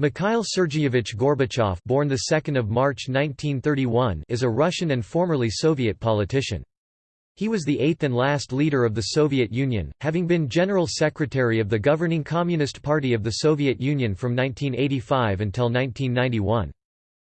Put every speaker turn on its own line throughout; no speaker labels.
Mikhail Sergeyevich Gorbachev, born the 2nd of March 1931, is a Russian and formerly Soviet politician. He was the eighth and last leader of the Soviet Union, having been General Secretary of the governing Communist Party of the Soviet Union from 1985 until 1991.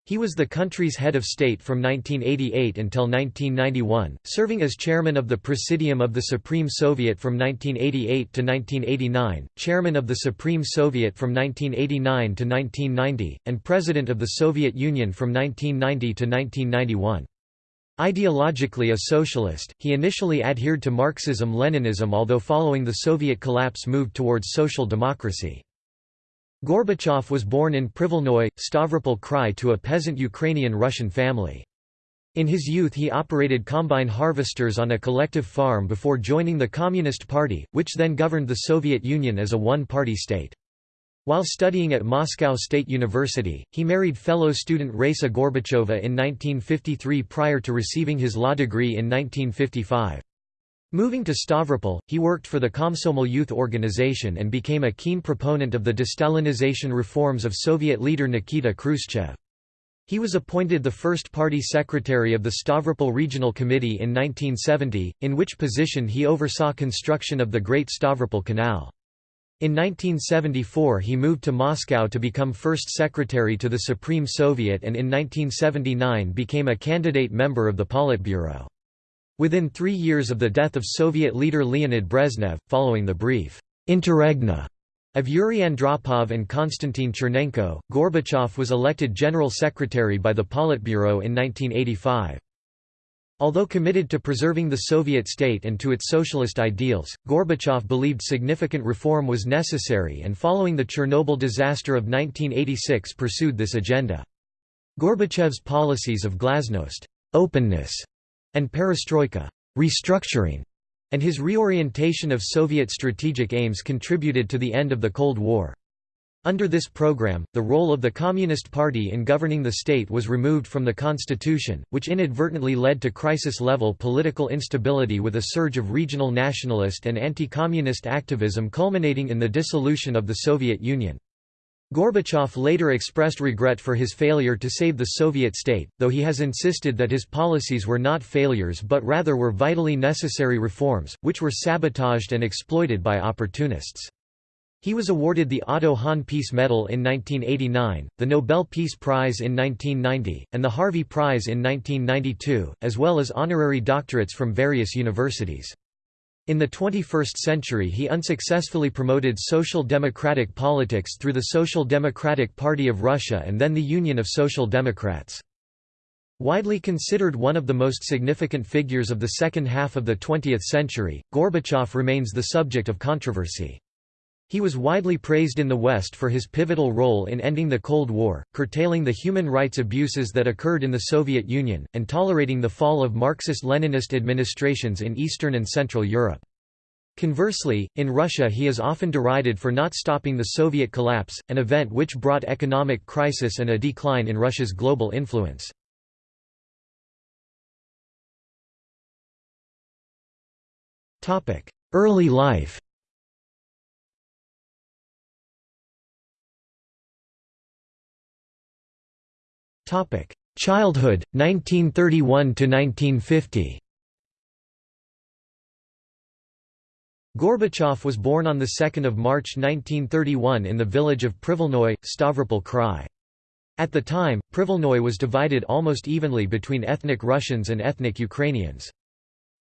He was the country's head of state from 1988 until 1991, serving as chairman of the Presidium of the Supreme Soviet from 1988 to 1989, chairman of the Supreme Soviet from 1989 to 1990, and president of the Soviet Union from 1990 to 1991. Ideologically a socialist, he initially adhered to Marxism-Leninism although following the Soviet collapse moved towards social democracy. Gorbachev was born in Privilnoye, Stavropol Krai to a peasant Ukrainian-Russian family. In his youth he operated combine harvesters on a collective farm before joining the Communist Party, which then governed the Soviet Union as a one-party state. While studying at Moscow State University, he married fellow student Raisa Gorbacheva in 1953 prior to receiving his law degree in 1955. Moving to Stavropol, he worked for the Komsomol Youth Organization and became a keen proponent of the destalinization reforms of Soviet leader Nikita Khrushchev. He was appointed the first party secretary of the Stavropol Regional Committee in 1970, in which position he oversaw construction of the Great Stavropol Canal. In 1974 he moved to Moscow to become first secretary to the Supreme Soviet and in 1979 became a candidate member of the Politburo. Within three years of the death of Soviet leader Leonid Brezhnev, following the brief interregna of Yuri Andropov and Konstantin Chernenko, Gorbachev was elected General Secretary by the Politburo in 1985. Although committed to preserving the Soviet state and to its socialist ideals, Gorbachev believed significant reform was necessary and following the Chernobyl disaster of 1986 pursued this agenda. Gorbachev's policies of glasnost openness, and perestroika restructuring, and his reorientation of Soviet strategic aims contributed to the end of the Cold War. Under this program, the role of the Communist Party in governing the state was removed from the constitution, which inadvertently led to crisis-level political instability with a surge of regional nationalist and anti-communist activism culminating in the dissolution of the Soviet Union. Gorbachev later expressed regret for his failure to save the Soviet state, though he has insisted that his policies were not failures but rather were vitally necessary reforms, which were sabotaged and exploited by opportunists. He was awarded the Otto Hahn Peace Medal in 1989, the Nobel Peace Prize in 1990, and the Harvey Prize in 1992, as well as honorary doctorates from various universities. In the 21st century he unsuccessfully promoted social democratic politics through the Social Democratic Party of Russia and then the Union of Social Democrats. Widely considered one of the most significant figures of the second half of the 20th century, Gorbachev remains the subject of controversy. He was widely praised in the West for his pivotal role in ending the Cold War, curtailing the human rights abuses that occurred in the Soviet Union, and tolerating the fall of Marxist-Leninist administrations in Eastern and Central Europe. Conversely, in Russia he is often derided for not stopping the Soviet collapse, an
event which brought economic crisis and a decline in Russia's global influence. Early life Topic: Childhood 1931 to 1950.
Gorbachev was born on 2 March 1931 in the village of Privilnoy, Stavropol Krai. At the time, Privilnoy was divided almost evenly between ethnic Russians and ethnic Ukrainians.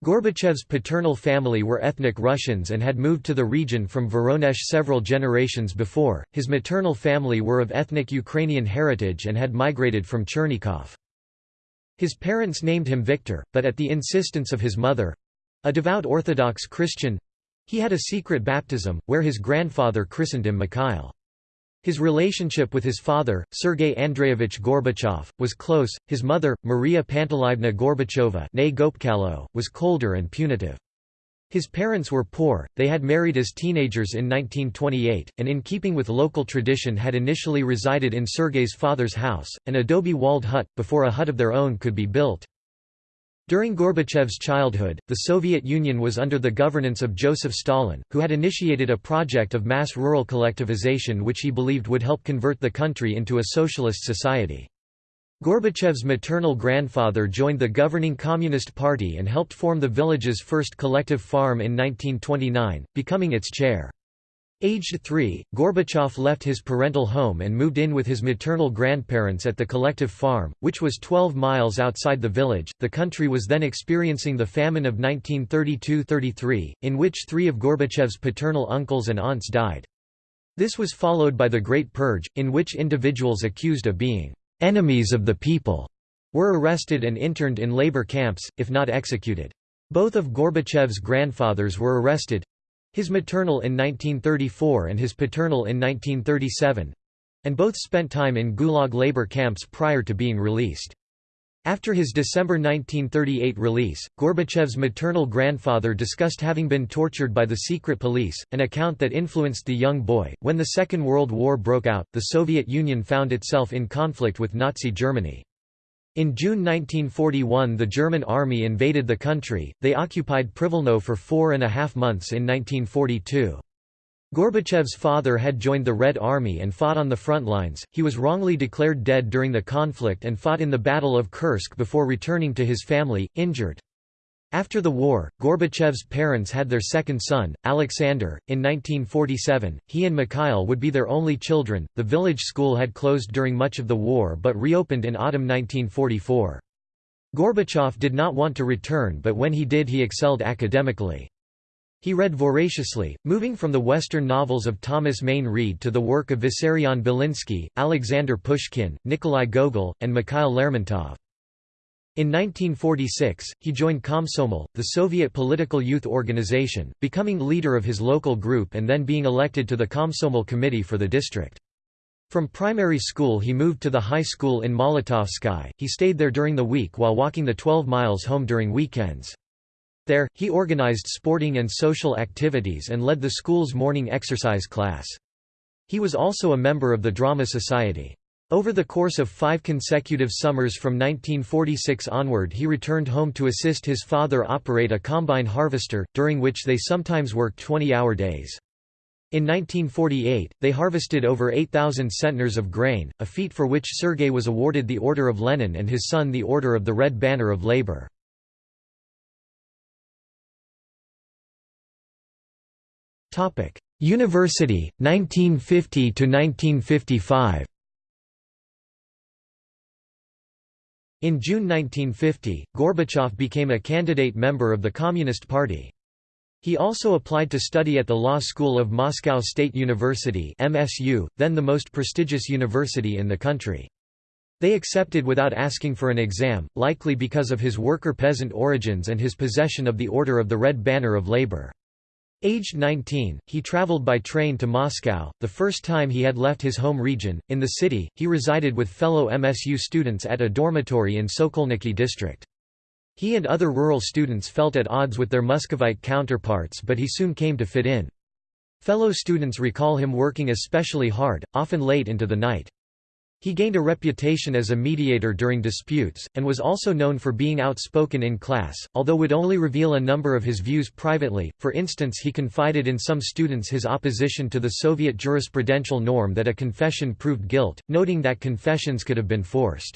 Gorbachev's paternal family were ethnic Russians and had moved to the region from Voronezh several generations before, his maternal family were of ethnic Ukrainian heritage and had migrated from Chernigov. His parents named him Victor, but at the insistence of his mother—a devout Orthodox Christian—he had a secret baptism, where his grandfather christened him Mikhail. His relationship with his father, Sergei Andreyevich Gorbachev, was close, his mother, Maria Panteleyevna Gorbacheva was colder and punitive. His parents were poor, they had married as teenagers in 1928, and in keeping with local tradition had initially resided in Sergei's father's house, an adobe-walled hut, before a hut of their own could be built. During Gorbachev's childhood, the Soviet Union was under the governance of Joseph Stalin, who had initiated a project of mass rural collectivization which he believed would help convert the country into a socialist society. Gorbachev's maternal grandfather joined the governing Communist Party and helped form the village's first collective farm in 1929, becoming its chair. Aged three, Gorbachev left his parental home and moved in with his maternal grandparents at the collective farm, which was 12 miles outside the village. The country was then experiencing the famine of 1932 33, in which three of Gorbachev's paternal uncles and aunts died. This was followed by the Great Purge, in which individuals accused of being enemies of the people were arrested and interned in labor camps, if not executed. Both of Gorbachev's grandfathers were arrested, his maternal in 1934 and his paternal in 1937—and both spent time in Gulag labor camps prior to being released. After his December 1938 release, Gorbachev's maternal grandfather discussed having been tortured by the secret police, an account that influenced the young boy. When the Second World War broke out, the Soviet Union found itself in conflict with Nazi Germany. In June 1941 the German army invaded the country, they occupied Privilno for four and a half months in 1942. Gorbachev's father had joined the Red Army and fought on the front lines, he was wrongly declared dead during the conflict and fought in the Battle of Kursk before returning to his family, injured. After the war, Gorbachev's parents had their second son, Alexander. In 1947, he and Mikhail would be their only children. The village school had closed during much of the war but reopened in autumn 1944. Gorbachev did not want to return, but when he did, he excelled academically. He read voraciously, moving from the Western novels of Thomas Mayne Reid to the work of Vissarion Belinsky, Alexander Pushkin, Nikolai Gogol, and Mikhail Lermontov. In 1946, he joined Komsomol, the Soviet political youth organization, becoming leader of his local group and then being elected to the Komsomol committee for the district. From primary school he moved to the high school in Molotovsky, he stayed there during the week while walking the 12 miles home during weekends. There, he organized sporting and social activities and led the school's morning exercise class. He was also a member of the Drama Society. Over the course of five consecutive summers from 1946 onward he returned home to assist his father operate a combine harvester, during which they sometimes worked 20-hour days. In 1948, they harvested over 8,000
centners of grain, a feat for which Sergei was awarded the Order of Lenin and his son the Order of the Red Banner of Labor. University, 1950–1955 In June 1950, Gorbachev became a candidate member of the Communist Party. He
also applied to study at the Law School of Moscow State University MSU, then the most prestigious university in the country. They accepted without asking for an exam, likely because of his worker-peasant origins and his possession of the Order of the Red Banner of Labor. Aged 19, he traveled by train to Moscow, the first time he had left his home region. In the city, he resided with fellow MSU students at a dormitory in Sokolniki district. He and other rural students felt at odds with their Muscovite counterparts but he soon came to fit in. Fellow students recall him working especially hard, often late into the night. He gained a reputation as a mediator during disputes, and was also known for being outspoken in class, although would only reveal a number of his views privately. For instance, he confided in some students his opposition to the Soviet jurisprudential norm that a confession proved guilt, noting that confessions could have been forced.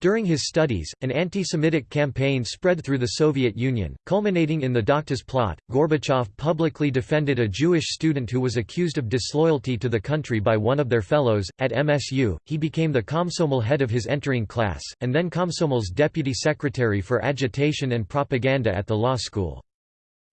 During his studies, an anti-Semitic campaign spread through the Soviet Union, culminating in the Doctors' plot. Gorbachev publicly defended a Jewish student who was accused of disloyalty to the country by one of their fellows. At MSU, he became the Komsomol head of his entering class, and then Komsomol's deputy secretary for agitation and propaganda at the law school.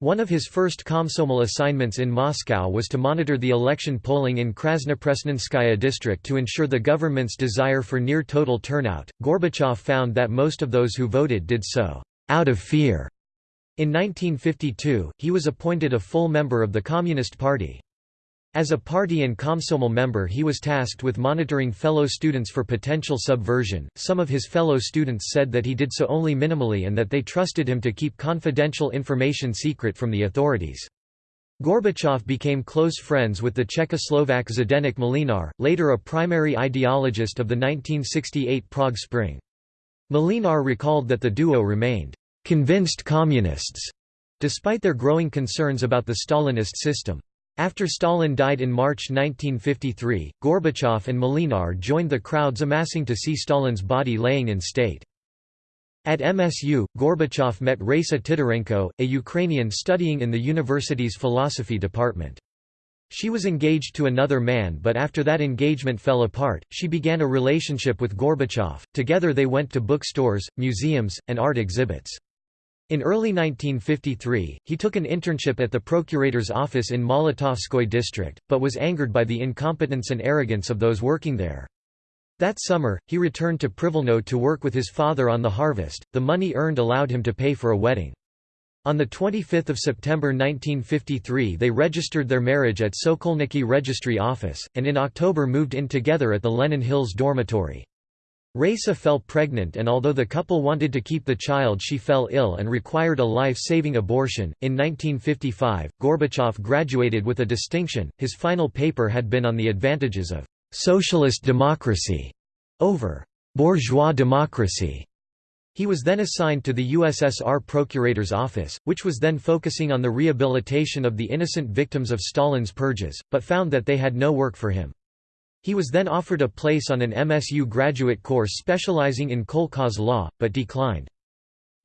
One of his first Komsomol assignments in Moscow was to monitor the election polling in Krasnopresnenskaya district to ensure the government's desire for near total turnout. Gorbachev found that most of those who voted did so out of fear. In 1952, he was appointed a full member of the Communist Party. As a party and Komsomol member he was tasked with monitoring fellow students for potential subversion. Some of his fellow students said that he did so only minimally and that they trusted him to keep confidential information secret from the authorities. Gorbachev became close friends with the Czechoslovak Zdeněk Mlynář, later a primary ideologist of the 1968 Prague Spring. Mlynář recalled that the duo remained convinced communists, despite their growing concerns about the Stalinist system. After Stalin died in March 1953, Gorbachev and Mlynář joined the crowds amassing to see Stalin's body laying in state. At MSU, Gorbachev met Raisa Titarenko, a Ukrainian studying in the university's philosophy department. She was engaged to another man but after that engagement fell apart, she began a relationship with Gorbachev, together they went to bookstores, museums, and art exhibits. In early 1953, he took an internship at the procurator's office in Molotovskoy district, but was angered by the incompetence and arrogance of those working there. That summer, he returned to Privilno to work with his father on the harvest. The money earned allowed him to pay for a wedding. On 25 September 1953 they registered their marriage at Sokolniki Registry Office, and in October moved in together at the Lenin Hills dormitory. Raisa fell pregnant and although the couple wanted to keep the child she fell ill and required a life-saving abortion. In 1955, Gorbachev graduated with a distinction. His final paper had been on the advantages of socialist democracy over bourgeois democracy. He was then assigned to the USSR Procurator's Office, which was then focusing on the rehabilitation of the innocent victims of Stalin's purges, but found that they had no work for him. He was then offered a place on an MSU graduate course specializing in Kolkhoz law, but declined.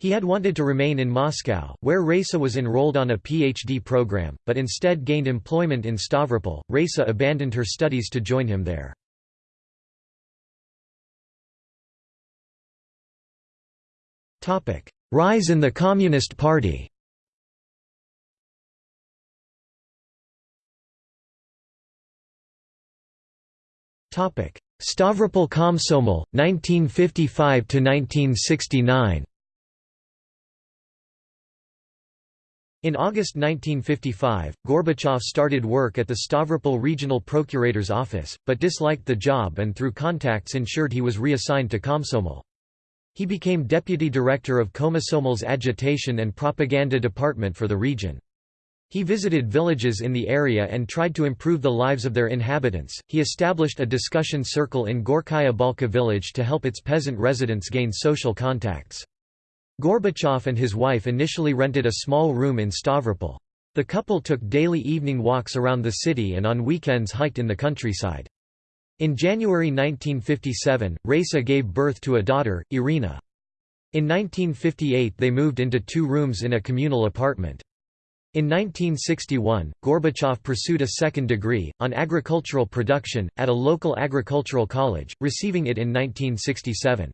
He had wanted to remain in Moscow, where Raisa was enrolled on a PhD program,
but instead gained employment in Stavropol. Raisa abandoned her studies to join him there. Rise in the Communist Party Stavropol Komsomol, 1955–1969
In August 1955, Gorbachev started work at the Stavropol Regional Procurator's office, but disliked the job and through contacts ensured he was reassigned to Komsomol. He became deputy director of Komsomol's agitation and propaganda department for the region. He visited villages in the area and tried to improve the lives of their inhabitants. He established a discussion circle in Gorkaya Balka village to help its peasant residents gain social contacts. Gorbachev and his wife initially rented a small room in Stavropol. The couple took daily evening walks around the city and on weekends hiked in the countryside. In January 1957, Raisa gave birth to a daughter, Irina. In 1958 they moved into two rooms in a communal apartment. In 1961, Gorbachev pursued a second degree, on agricultural production, at a local agricultural college, receiving it in 1967.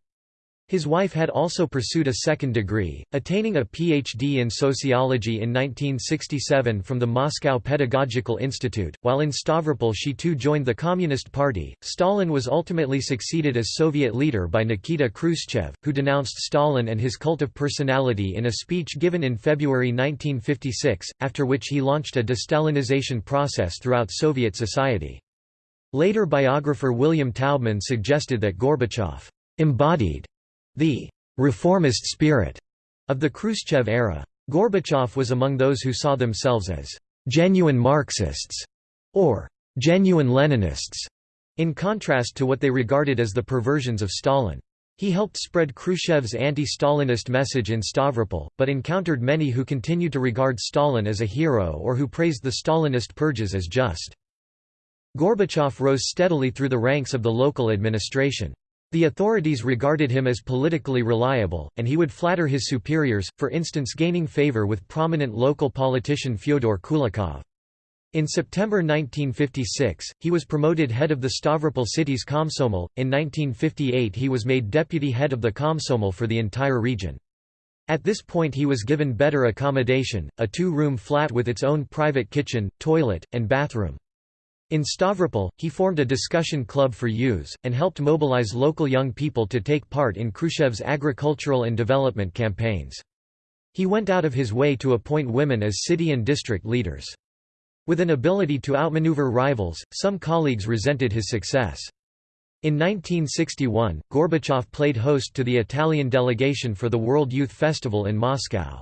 His wife had also pursued a second degree, attaining a PhD in sociology in 1967 from the Moscow Pedagogical Institute. While in Stavropol, she too joined the Communist Party. Stalin was ultimately succeeded as Soviet leader by Nikita Khrushchev, who denounced Stalin and his cult of personality in a speech given in February 1956, after which he launched a de-Stalinization process throughout Soviet society. Later biographer William Taubman suggested that Gorbachev embodied the reformist spirit of the Khrushchev era. Gorbachev was among those who saw themselves as genuine Marxists or genuine Leninists, in contrast to what they regarded as the perversions of Stalin. He helped spread Khrushchev's anti-Stalinist message in Stavropol, but encountered many who continued to regard Stalin as a hero or who praised the Stalinist purges as just. Gorbachev rose steadily through the ranks of the local administration. The authorities regarded him as politically reliable, and he would flatter his superiors, for instance gaining favor with prominent local politician Fyodor Kulikov. In September 1956, he was promoted head of the Stavropol city's Komsomol. In 1958, he was made deputy head of the Komsomol for the entire region. At this point, he was given better accommodation a two room flat with its own private kitchen, toilet, and bathroom. In Stavropol, he formed a discussion club for youths, and helped mobilize local young people to take part in Khrushchev's agricultural and development campaigns. He went out of his way to appoint women as city and district leaders. With an ability to outmaneuver rivals, some colleagues resented his success. In 1961, Gorbachev played host to the Italian delegation for the World Youth Festival in Moscow.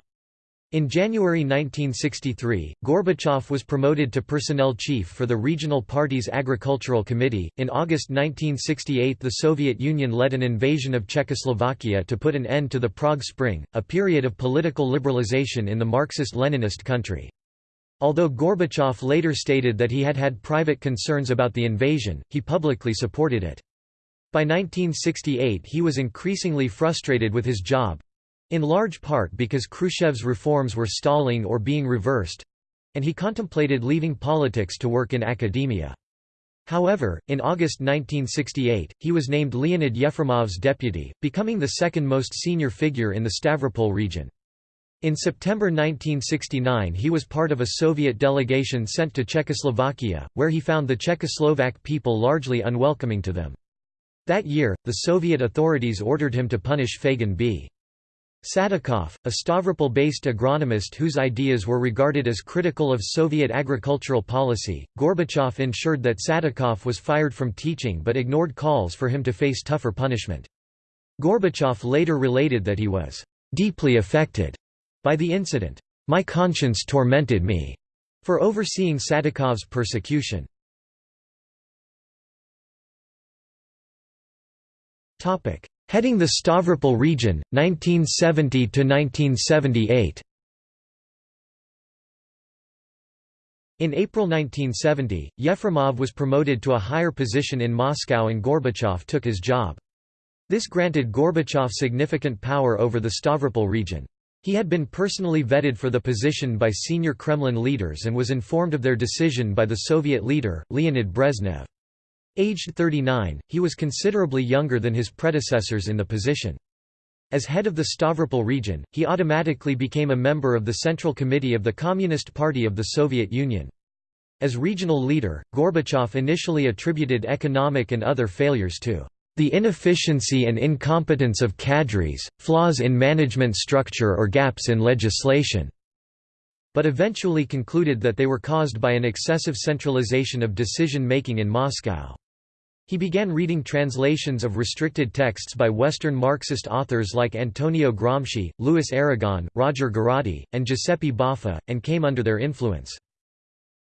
In January 1963, Gorbachev was promoted to personnel chief for the Regional Party's Agricultural Committee. In August 1968, the Soviet Union led an invasion of Czechoslovakia to put an end to the Prague Spring, a period of political liberalization in the Marxist Leninist country. Although Gorbachev later stated that he had had private concerns about the invasion, he publicly supported it. By 1968, he was increasingly frustrated with his job, in large part because Khrushchev's reforms were stalling or being reversed—and he contemplated leaving politics to work in academia. However, in August 1968, he was named Leonid Yefremov's deputy, becoming the second most senior figure in the Stavropol region. In September 1969 he was part of a Soviet delegation sent to Czechoslovakia, where he found the Czechoslovak people largely unwelcoming to them. That year, the Soviet authorities ordered him to punish Fagan B. Sadikov, a Stavropol-based agronomist whose ideas were regarded as critical of Soviet agricultural policy, Gorbachev ensured that Sadikov was fired from teaching but ignored calls for him to face tougher punishment. Gorbachev later related that he was deeply affected by the incident. My conscience tormented me
for overseeing Sadikov's persecution. Topic: Heading the Stavropol region, 1970–1978
In April 1970, Yefremov was promoted to a higher position in Moscow and Gorbachev took his job. This granted Gorbachev significant power over the Stavropol region. He had been personally vetted for the position by senior Kremlin leaders and was informed of their decision by the Soviet leader, Leonid Brezhnev. Aged 39, he was considerably younger than his predecessors in the position. As head of the Stavropol region, he automatically became a member of the Central Committee of the Communist Party of the Soviet Union. As regional leader, Gorbachev initially attributed economic and other failures to the inefficiency and incompetence of cadres, flaws in management structure or gaps in legislation, but eventually concluded that they were caused by an excessive centralization of decision-making in Moscow. He began reading translations of restricted texts by Western Marxist authors like Antonio Gramsci, Louis Aragon, Roger Garaudy, and Giuseppe Boffa, and came under their influence.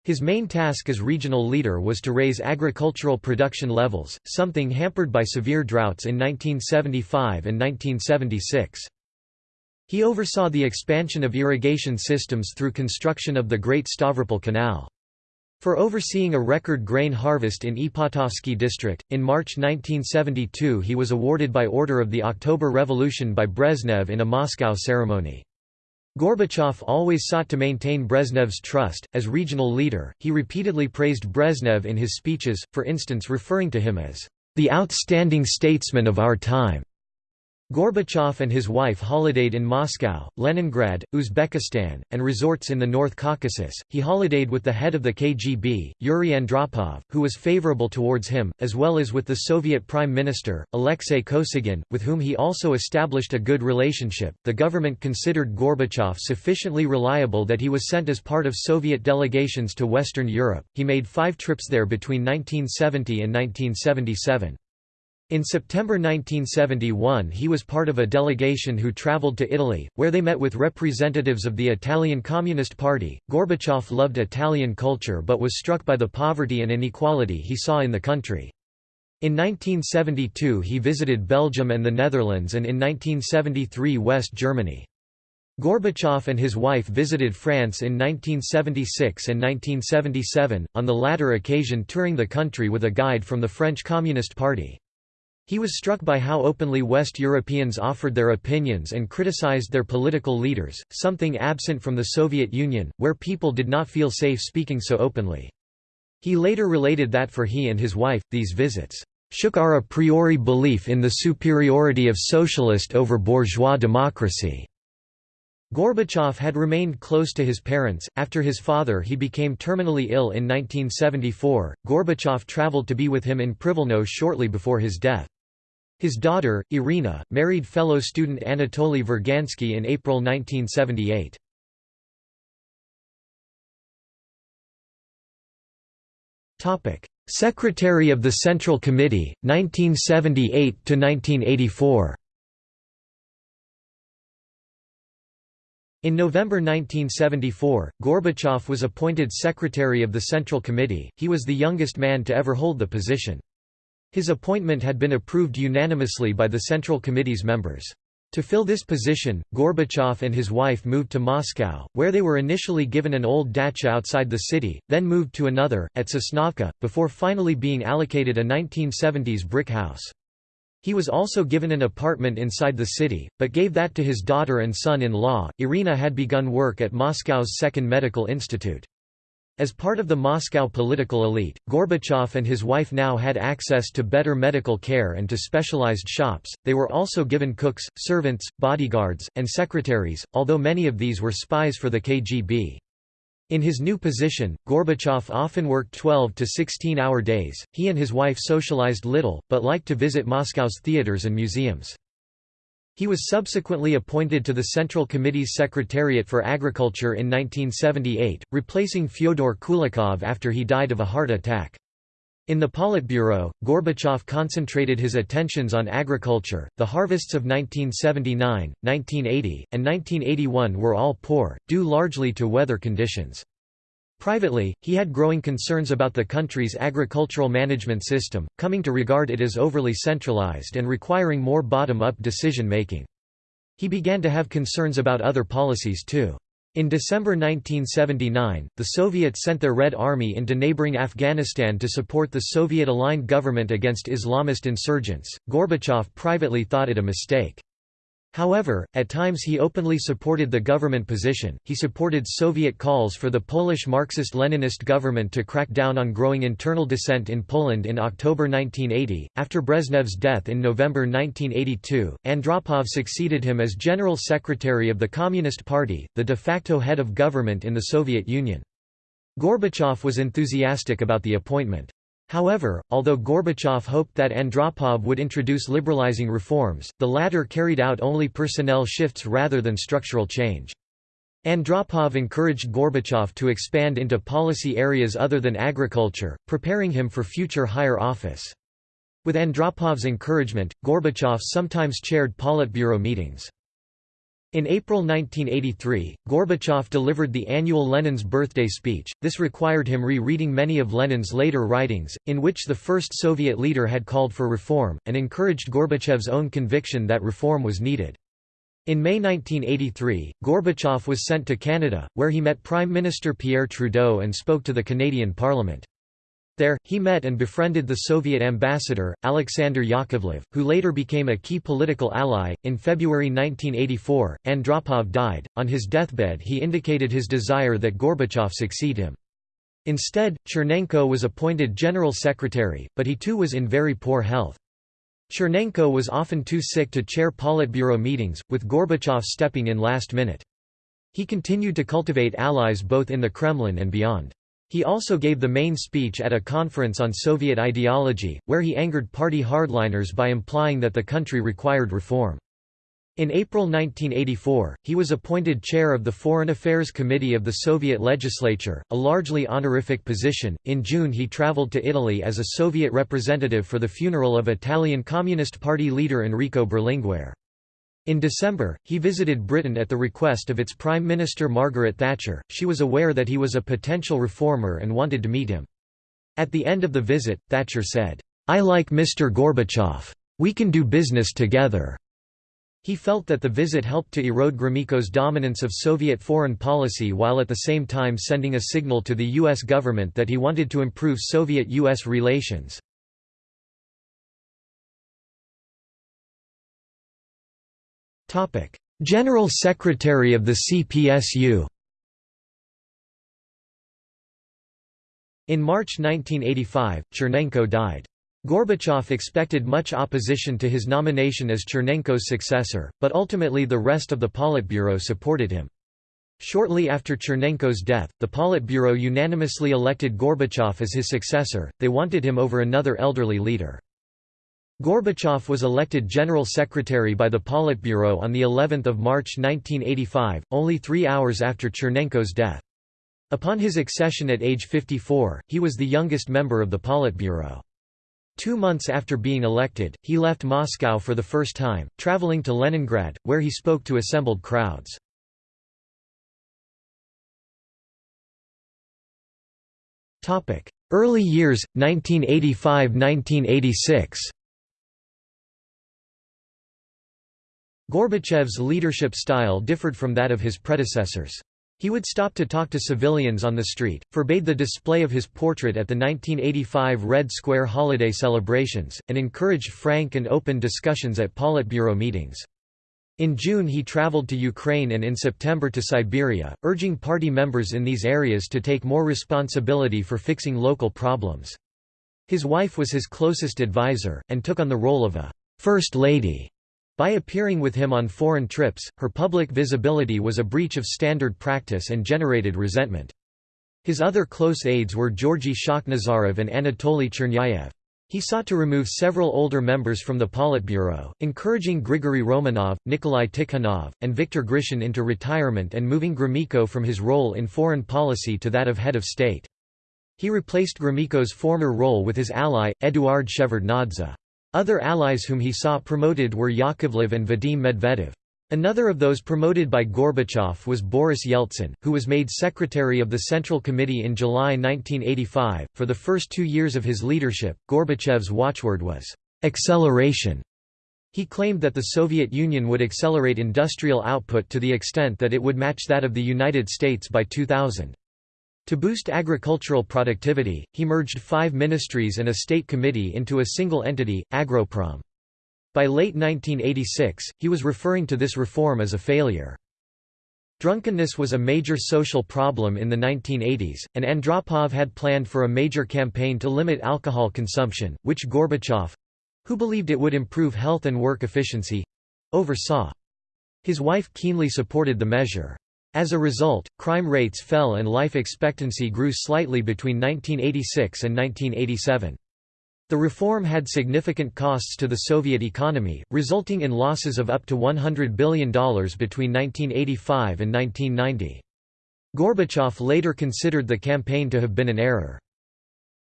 His main task as regional leader was to raise agricultural production levels, something hampered by severe droughts in 1975 and 1976. He oversaw the expansion of irrigation systems through construction of the Great Stavropol Canal. For overseeing a record grain harvest in Ipatovsky district, in March 1972 he was awarded by order of the October Revolution by Brezhnev in a Moscow ceremony. Gorbachev always sought to maintain Brezhnev's trust. As regional leader, he repeatedly praised Brezhnev in his speeches, for instance referring to him as the outstanding statesman of our time. Gorbachev and his wife holidayed in Moscow, Leningrad, Uzbekistan, and resorts in the North Caucasus. He holidayed with the head of the KGB, Yuri Andropov, who was favorable towards him, as well as with the Soviet Prime Minister, Alexei Kosygin, with whom he also established a good relationship. The government considered Gorbachev sufficiently reliable that he was sent as part of Soviet delegations to Western Europe. He made five trips there between 1970 and 1977. In September 1971 he was part of a delegation who traveled to Italy, where they met with representatives of the Italian Communist Party. Gorbachev loved Italian culture but was struck by the poverty and inequality he saw in the country. In 1972 he visited Belgium and the Netherlands and in 1973 West Germany. Gorbachev and his wife visited France in 1976 and 1977, on the latter occasion touring the country with a guide from the French Communist Party. He was struck by how openly West Europeans offered their opinions and criticized their political leaders, something absent from the Soviet Union, where people did not feel safe speaking so openly. He later related that for he and his wife, these visits shook our a priori belief in the superiority of socialist over bourgeois democracy. Gorbachev had remained close to his parents. After his father he became terminally ill in 1974, Gorbachev traveled to be with him in Privilno shortly before his death. His daughter, Irina, married fellow student Anatoly
Virgansky in April 1978. Secretary of the Central Committee, 1978–1984 In November 1974, Gorbachev was appointed
Secretary of the Central Committee, he was the youngest man to ever hold the position. His appointment had been approved unanimously by the Central Committee's members. To fill this position, Gorbachev and his wife moved to Moscow, where they were initially given an old dacha outside the city, then moved to another, at Sosnovka, before finally being allocated a 1970s brick house. He was also given an apartment inside the city, but gave that to his daughter and son-in-law. Irina had begun work at Moscow's Second Medical Institute. As part of the Moscow political elite, Gorbachev and his wife now had access to better medical care and to specialized shops. They were also given cooks, servants, bodyguards, and secretaries, although many of these were spies for the KGB. In his new position, Gorbachev often worked 12 to 16 hour days. He and his wife socialized little, but liked to visit Moscow's theaters and museums. He was subsequently appointed to the Central Committee's Secretariat for Agriculture in 1978, replacing Fyodor Kulikov after he died of a heart attack. In the Politburo, Gorbachev concentrated his attentions on agriculture. The harvests of 1979, 1980, and 1981 were all poor, due largely to weather conditions. Privately, he had growing concerns about the country's agricultural management system, coming to regard it as overly centralized and requiring more bottom-up decision-making. He began to have concerns about other policies too. In December 1979, the Soviets sent their Red Army into neighboring Afghanistan to support the Soviet aligned government against Islamist insurgents. Gorbachev privately thought it a mistake. However, at times he openly supported the government position. He supported Soviet calls for the Polish Marxist Leninist government to crack down on growing internal dissent in Poland in October 1980. After Brezhnev's death in November 1982, Andropov succeeded him as General Secretary of the Communist Party, the de facto head of government in the Soviet Union. Gorbachev was enthusiastic about the appointment. However, although Gorbachev hoped that Andropov would introduce liberalizing reforms, the latter carried out only personnel shifts rather than structural change. Andropov encouraged Gorbachev to expand into policy areas other than agriculture, preparing him for future higher office. With Andropov's encouragement, Gorbachev sometimes chaired Politburo meetings. In April 1983, Gorbachev delivered the annual Lenin's birthday speech. This required him re-reading many of Lenin's later writings, in which the first Soviet leader had called for reform, and encouraged Gorbachev's own conviction that reform was needed. In May 1983, Gorbachev was sent to Canada, where he met Prime Minister Pierre Trudeau and spoke to the Canadian Parliament. There, he met and befriended the Soviet ambassador, Alexander Yakovlev, who later became a key political ally. In February 1984, Andropov died. On his deathbed, he indicated his desire that Gorbachev succeed him. Instead, Chernenko was appointed general secretary, but he too was in very poor health. Chernenko was often too sick to chair Politburo meetings, with Gorbachev stepping in last minute. He continued to cultivate allies both in the Kremlin and beyond. He also gave the main speech at a conference on Soviet ideology, where he angered party hardliners by implying that the country required reform. In April 1984, he was appointed chair of the Foreign Affairs Committee of the Soviet Legislature, a largely honorific position. In June, he traveled to Italy as a Soviet representative for the funeral of Italian Communist Party leader Enrico Berlinguer. In December, he visited Britain at the request of its Prime Minister Margaret Thatcher, she was aware that he was a potential reformer and wanted to meet him. At the end of the visit, Thatcher said, "'I like Mr Gorbachev. We can do business together.'" He felt that the visit helped to erode Gromyko's dominance of Soviet foreign policy while at the same time sending a signal to
the U.S. government that he wanted to improve Soviet-U.S. relations. General Secretary of the CPSU In March 1985, Chernenko died. Gorbachev
expected much opposition to his nomination as Chernenko's successor, but ultimately the rest of the Politburo supported him. Shortly after Chernenko's death, the Politburo unanimously elected Gorbachev as his successor, they wanted him over another elderly leader. Gorbachev was elected General Secretary by the Politburo on of March 1985, only three hours after Chernenko's death. Upon his accession at age 54, he was the youngest member of the Politburo. Two months after
being elected, he left Moscow for the first time, traveling to Leningrad, where he spoke to assembled crowds. Early years, 1985–1986 Gorbachev's leadership
style differed from that of his predecessors. He would stop to talk to civilians on the street, forbade the display of his portrait at the 1985 Red Square holiday celebrations, and encouraged frank and open discussions at Politburo meetings. In June he traveled to Ukraine and in September to Siberia, urging party members in these areas to take more responsibility for fixing local problems. His wife was his closest advisor, and took on the role of a first lady' By appearing with him on foreign trips, her public visibility was a breach of standard practice and generated resentment. His other close aides were Georgy Shakhnazarov and Anatoly Chernyayev. He sought to remove several older members from the Politburo, encouraging Grigory Romanov, Nikolai Tikhonov, and Viktor Grishin into retirement and moving Gromyko from his role in foreign policy to that of head of state. He replaced Gromyko's former role with his ally, Eduard Shevardnadze. Other allies whom he saw promoted were Yakovlev and Vadim Medvedev. Another of those promoted by Gorbachev was Boris Yeltsin, who was made secretary of the Central Committee in July 1985. For the first two years of his leadership, Gorbachev's watchword was, acceleration. He claimed that the Soviet Union would accelerate industrial output to the extent that it would match that of the United States by 2000. To boost agricultural productivity, he merged five ministries and a state committee into a single entity, Agroprom. By late 1986, he was referring to this reform as a failure. Drunkenness was a major social problem in the 1980s, and Andropov had planned for a major campaign to limit alcohol consumption, which Gorbachev—who believed it would improve health and work efficiency—oversaw. His wife keenly supported the measure. As a result, crime rates fell and life expectancy grew slightly between 1986 and 1987. The reform had significant costs to the Soviet economy, resulting in losses of up to $100 billion between 1985 and 1990. Gorbachev later considered the campaign to have been an error.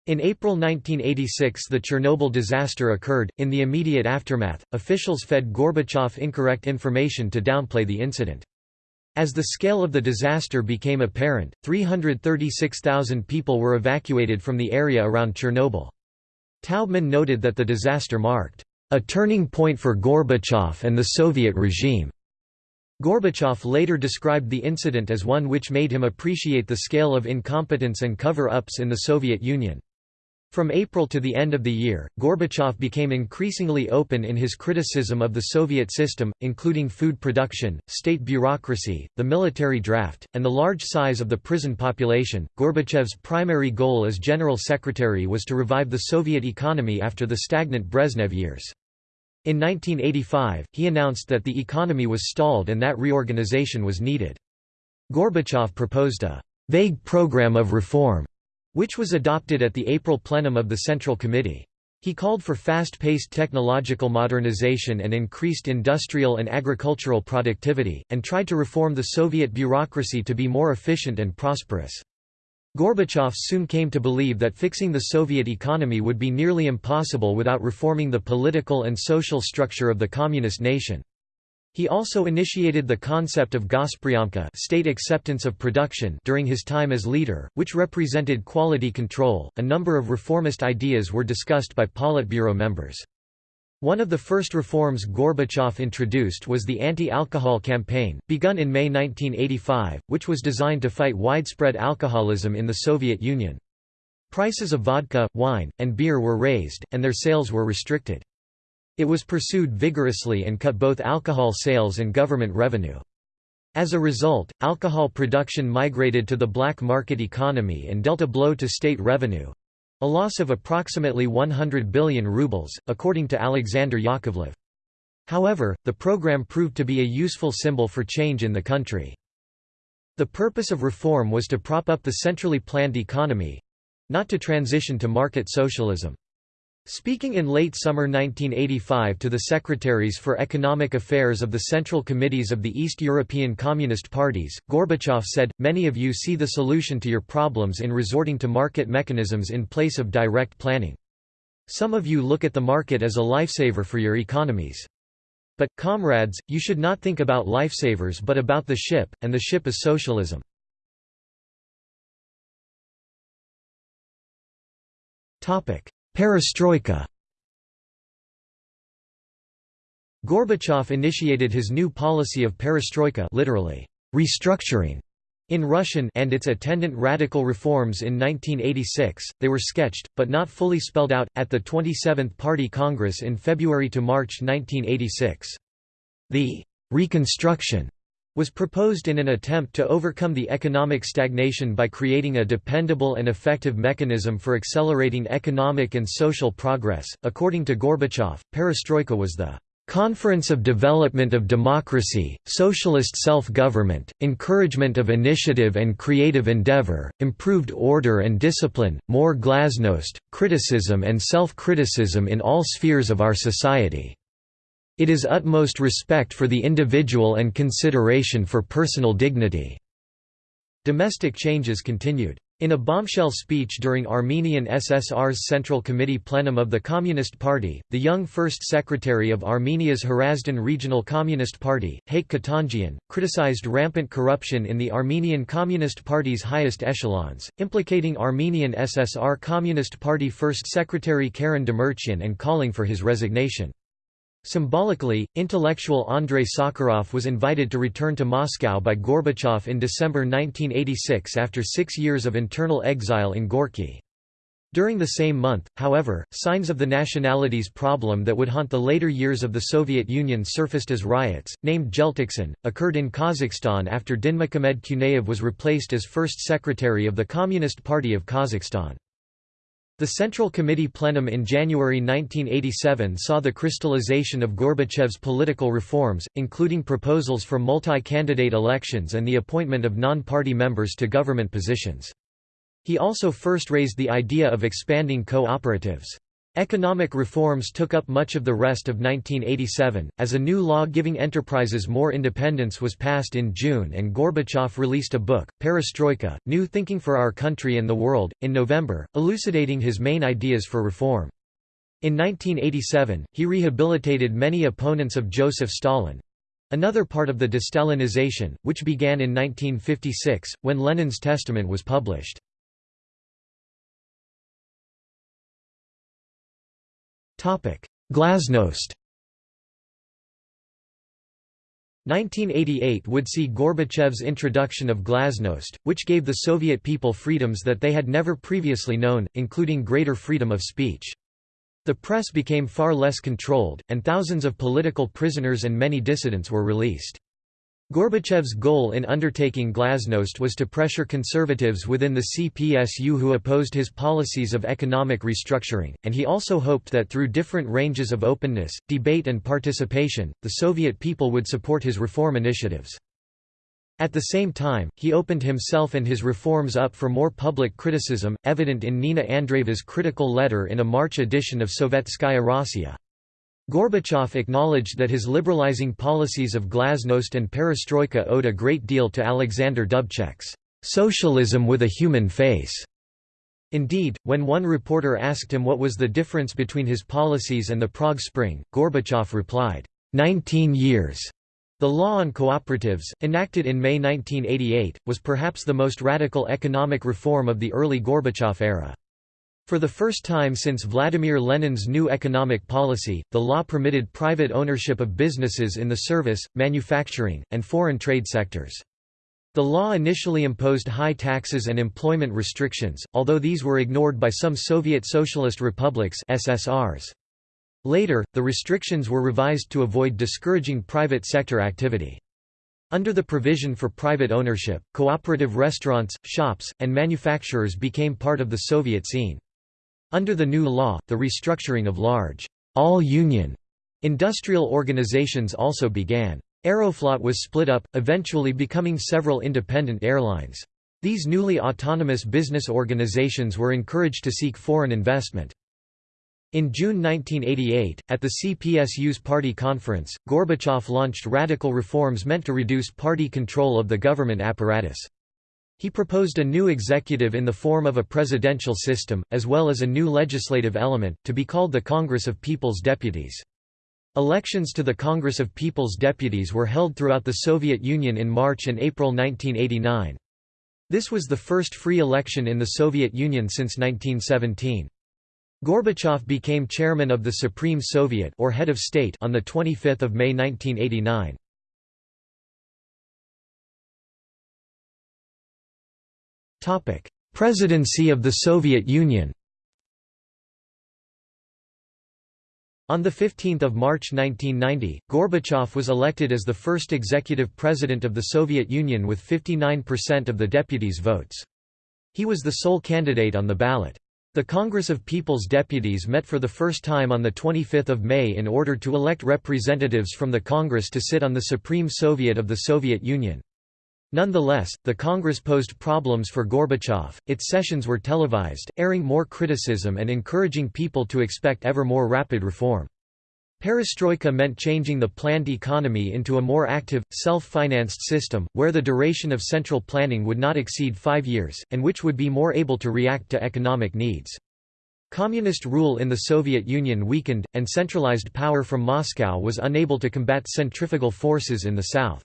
In April 1986 the Chernobyl disaster occurred. In the immediate aftermath, officials fed Gorbachev incorrect information to downplay the incident. As the scale of the disaster became apparent, 336,000 people were evacuated from the area around Chernobyl. Taubman noted that the disaster marked a turning point for Gorbachev and the Soviet regime. Gorbachev later described the incident as one which made him appreciate the scale of incompetence and cover-ups in the Soviet Union. From April to the end of the year, Gorbachev became increasingly open in his criticism of the Soviet system, including food production, state bureaucracy, the military draft, and the large size of the prison population. Gorbachev's primary goal as General Secretary was to revive the Soviet economy after the stagnant Brezhnev years. In 1985, he announced that the economy was stalled and that reorganization was needed. Gorbachev proposed a vague program of reform which was adopted at the April plenum of the Central Committee. He called for fast-paced technological modernization and increased industrial and agricultural productivity, and tried to reform the Soviet bureaucracy to be more efficient and prosperous. Gorbachev soon came to believe that fixing the Soviet economy would be nearly impossible without reforming the political and social structure of the communist nation. He also initiated the concept of Gospriyomka state acceptance of production during his time as leader, which represented quality control. A number of reformist ideas were discussed by Politburo members. One of the first reforms Gorbachev introduced was the anti-alcohol campaign, begun in May 1985, which was designed to fight widespread alcoholism in the Soviet Union. Prices of vodka, wine, and beer were raised, and their sales were restricted. It was pursued vigorously and cut both alcohol sales and government revenue. As a result, alcohol production migrated to the black market economy and dealt a blow to state revenue—a loss of approximately 100 billion rubles, according to Alexander Yakovlev. However, the program proved to be a useful symbol for change in the country. The purpose of reform was to prop up the centrally planned economy—not to transition to market socialism. Speaking in late summer 1985 to the secretaries for economic affairs of the Central Committees of the East European Communist Parties, Gorbachev said, Many of you see the solution to your problems in resorting to market mechanisms in place of direct planning. Some of you look at the market as a lifesaver for your economies. But, comrades, you should not think about lifesavers
but about the ship, and the ship is socialism. Topic. Perestroika Gorbachev initiated his new policy of perestroika
literally, restructuring in Russian and its attendant radical reforms in 1986, they were sketched, but not fully spelled out, at the 27th Party Congress in February–March 1986. The «reconstruction» was proposed in an attempt to overcome the economic stagnation by creating a dependable and effective mechanism for accelerating economic and social progress. According to Gorbachev, perestroika was the Conference of Development of Democracy, Socialist Self-Government, Encouragement of Initiative and Creative Endeavor, Improved Order and Discipline, More Glasnost, Criticism and Self-Criticism in All Spheres of Our Society. It is utmost respect for the individual and consideration for personal dignity." Domestic changes continued. In a bombshell speech during Armenian SSR's Central Committee plenum of the Communist Party, the young First Secretary of Armenia's Hrazdan Regional Communist Party, Haik Katanjian, criticized rampant corruption in the Armenian Communist Party's highest echelons, implicating Armenian SSR Communist Party First Secretary Karen Demirchian and calling for his resignation. Symbolically, intellectual Andrei Sakharov was invited to return to Moscow by Gorbachev in December 1986 after six years of internal exile in Gorky. During the same month, however, signs of the nationalities problem that would haunt the later years of the Soviet Union surfaced as riots, named Jeltoqsan occurred in Kazakhstan after Dinmukhamed Kunaev was replaced as first secretary of the Communist Party of Kazakhstan. The Central Committee plenum in January 1987 saw the crystallization of Gorbachev's political reforms, including proposals for multi-candidate elections and the appointment of non-party members to government positions. He also first raised the idea of expanding cooperatives. Economic reforms took up much of the rest of 1987, as a new law giving enterprises more independence was passed in June and Gorbachev released a book, Perestroika, New Thinking for Our Country and the World, in November, elucidating his main ideas for reform. In 1987, he rehabilitated many opponents of Joseph Stalin—another part of the de-Stalinization,
which began in 1956, when Lenin's testament was published. Glasnost 1988
would see Gorbachev's introduction of glasnost, which gave the Soviet people freedoms that they had never previously known, including greater freedom of speech. The press became far less controlled, and thousands of political prisoners and many dissidents were released. Gorbachev's goal in undertaking Glasnost was to pressure conservatives within the CPSU who opposed his policies of economic restructuring, and he also hoped that through different ranges of openness, debate and participation, the Soviet people would support his reform initiatives. At the same time, he opened himself and his reforms up for more public criticism, evident in Nina Andreeva's critical letter in a March edition of Sovetskaya Rossiya. Gorbachev acknowledged that his liberalizing policies of glasnost and perestroika owed a great deal to Alexander Dubček's socialism with a human face. Indeed, when one reporter asked him what was the difference between his policies and the Prague Spring, Gorbachev replied, 19 years. The law on cooperatives, enacted in May 1988, was perhaps the most radical economic reform of the early Gorbachev era. For the first time since Vladimir Lenin's new economic policy, the law permitted private ownership of businesses in the service, manufacturing, and foreign trade sectors. The law initially imposed high taxes and employment restrictions, although these were ignored by some Soviet Socialist Republics SSRs. Later, the restrictions were revised to avoid discouraging private sector activity. Under the provision for private ownership, cooperative restaurants, shops, and manufacturers became part of the Soviet scene. Under the new law, the restructuring of large, all-union industrial organizations also began. Aeroflot was split up, eventually becoming several independent airlines. These newly autonomous business organizations were encouraged to seek foreign investment. In June 1988, at the CPSU's party conference, Gorbachev launched radical reforms meant to reduce party control of the government apparatus. He proposed a new executive in the form of a presidential system, as well as a new legislative element, to be called the Congress of People's Deputies. Elections to the Congress of People's Deputies were held throughout the Soviet Union in March and April 1989. This was the first free election in the Soviet Union since 1917. Gorbachev became chairman of the Supreme
Soviet or head of state on the 25th of May 1989. Topic: Presidency of the Soviet Union. On
15 March 1990, Gorbachev was elected as the first executive president of the Soviet Union with 59% of the deputies' votes. He was the sole candidate on the ballot. The Congress of People's Deputies met for the first time on 25 May in order to elect representatives from the Congress to sit on the Supreme Soviet of the Soviet Union. Nonetheless, the Congress posed problems for Gorbachev, its sessions were televised, airing more criticism and encouraging people to expect ever more rapid reform. Perestroika meant changing the planned economy into a more active, self-financed system, where the duration of central planning would not exceed five years, and which would be more able to react to economic needs. Communist rule in the Soviet Union weakened, and centralized power from Moscow was unable to combat centrifugal forces in the south.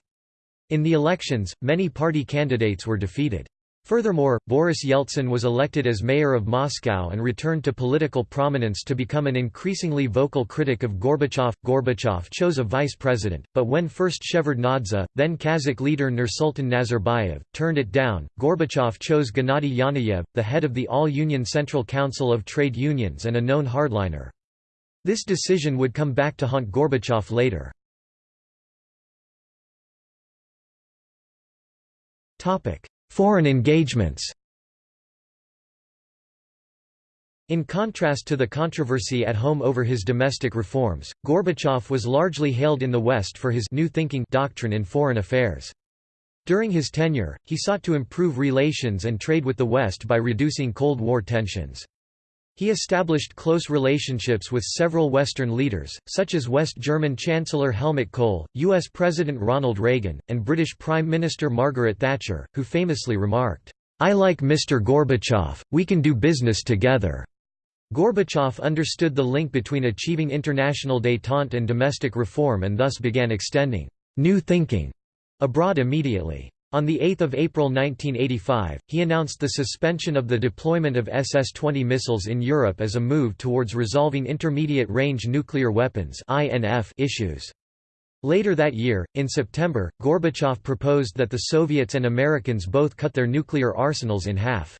In the elections, many party candidates were defeated. Furthermore, Boris Yeltsin was elected as mayor of Moscow and returned to political prominence to become an increasingly vocal critic of Gorbachev. Gorbachev chose a vice president, but when first Shevardnadze, then Kazakh leader Nursultan Nazarbayev, turned it down, Gorbachev chose Gennady Yanayev, the head of the All-Union Central Council of Trade Unions and a known hardliner. This decision
would come back to haunt Gorbachev later. Foreign engagements In contrast to the controversy at home over his domestic
reforms, Gorbachev was largely hailed in the West for his «new thinking» doctrine in foreign affairs. During his tenure, he sought to improve relations and trade with the West by reducing Cold War tensions. He established close relationships with several Western leaders, such as West German Chancellor Helmut Kohl, U.S. President Ronald Reagan, and British Prime Minister Margaret Thatcher, who famously remarked, I like Mr. Gorbachev, we can do business together. Gorbachev understood the link between achieving international détente and domestic reform and thus began extending «new thinking» abroad immediately. On 8 April 1985, he announced the suspension of the deployment of SS-20 missiles in Europe as a move towards resolving intermediate-range nuclear weapons issues. Later that year, in September, Gorbachev proposed that the Soviets and Americans both cut their nuclear arsenals in half.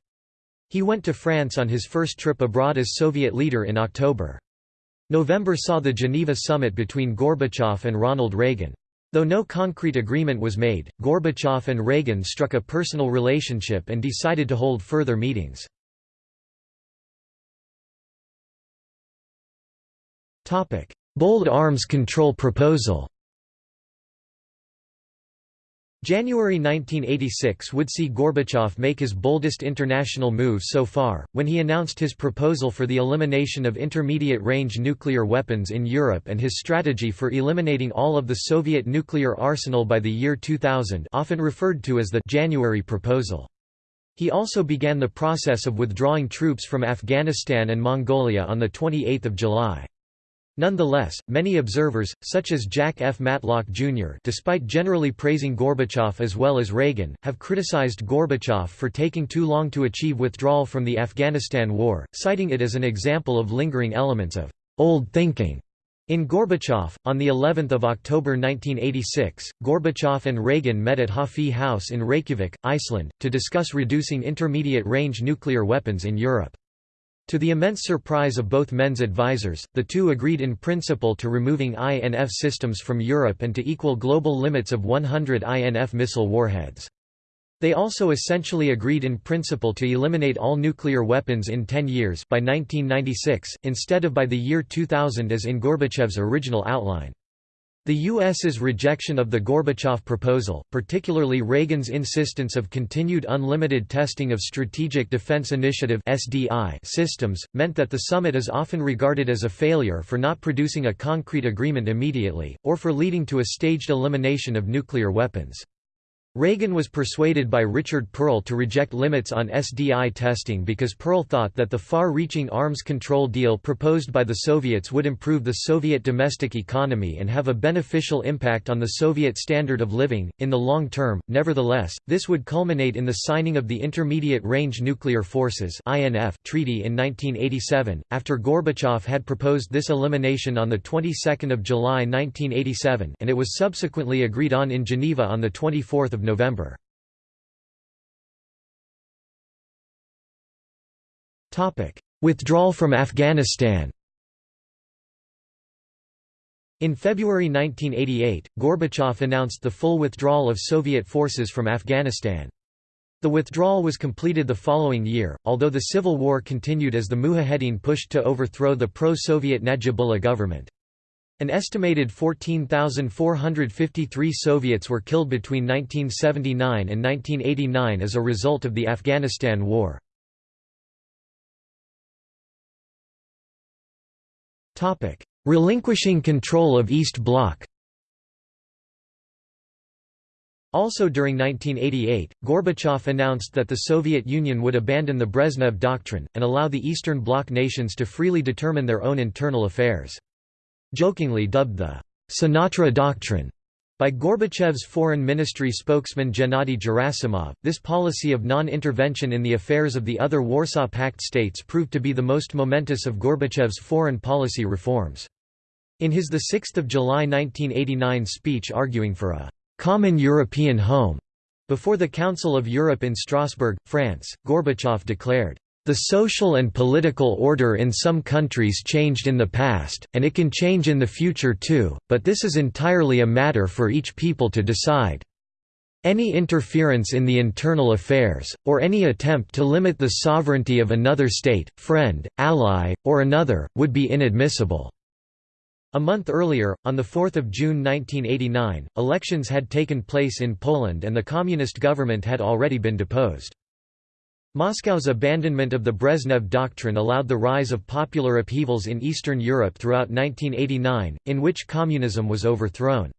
He went to France on his first trip abroad as Soviet leader in October. November saw the Geneva summit between Gorbachev and Ronald Reagan. Though no concrete agreement was made,
Gorbachev and Reagan struck a personal relationship and decided to hold further meetings. Bold arms control proposal
January 1986 would see Gorbachev make his boldest international move so far, when he announced his proposal for the elimination of intermediate-range nuclear weapons in Europe and his strategy for eliminating all of the Soviet nuclear arsenal by the year 2000 often referred to as the January proposal. He also began the process of withdrawing troops from Afghanistan and Mongolia on 28 July. Nonetheless, many observers, such as Jack F. Matlock, Jr. despite generally praising Gorbachev as well as Reagan, have criticized Gorbachev for taking too long to achieve withdrawal from the Afghanistan war, citing it as an example of lingering elements of «old thinking» In Gorbachev, on the 11th of October 1986, Gorbachev and Reagan met at Höfði House in Reykjavik, Iceland, to discuss reducing intermediate-range nuclear weapons in Europe. To the immense surprise of both men's advisers, the two agreed in principle to removing INF systems from Europe and to equal global limits of 100 INF missile warheads. They also essentially agreed in principle to eliminate all nuclear weapons in 10 years by 1996, instead of by the year 2000 as in Gorbachev's original outline. The U.S.'s rejection of the Gorbachev proposal, particularly Reagan's insistence of continued unlimited testing of Strategic Defense Initiative systems, meant that the summit is often regarded as a failure for not producing a concrete agreement immediately, or for leading to a staged elimination of nuclear weapons. Reagan was persuaded by Richard Perle to reject limits on SDI testing because Perle thought that the far-reaching arms control deal proposed by the Soviets would improve the Soviet domestic economy and have a beneficial impact on the Soviet standard of living, in the long term. Nevertheless, this would culminate in the signing of the Intermediate Range Nuclear Forces INF Treaty in 1987, after Gorbachev had proposed this elimination on the
22nd of July 1987 and it was subsequently agreed on in Geneva on the 24th of November. Withdrawal from Afghanistan
In February 1988, Gorbachev announced the full withdrawal of Soviet forces from Afghanistan. The withdrawal was completed the following year, although the civil war continued as the Mujahideen pushed to overthrow the pro-Soviet Najibullah government. An estimated 14,453 Soviets were killed between
1979 and 1989 as a result of the Afghanistan War. Relinquishing control of East Bloc also
during 1988, Gorbachev announced that the Soviet Union would abandon the Brezhnev Doctrine, and allow the Eastern Bloc nations to freely determine their own internal affairs jokingly dubbed the Sinatra Doctrine. By Gorbachev's foreign ministry spokesman Gennady Gerasimov, this policy of non-intervention in the affairs of the other Warsaw Pact states proved to be the most momentous of Gorbachev's foreign policy reforms. In his 6 July 1989 speech arguing for a «common European home» before the Council of Europe in Strasbourg, France, Gorbachev declared, the social and political order in some countries changed in the past, and it can change in the future too, but this is entirely a matter for each people to decide. Any interference in the internal affairs, or any attempt to limit the sovereignty of another state, friend, ally, or another, would be inadmissible." A month earlier, on 4 June 1989, elections had taken place in Poland and the communist government had already been deposed. Moscow's abandonment of the Brezhnev doctrine allowed the rise of popular upheavals in Eastern Europe throughout 1989, in which communism was overthrown.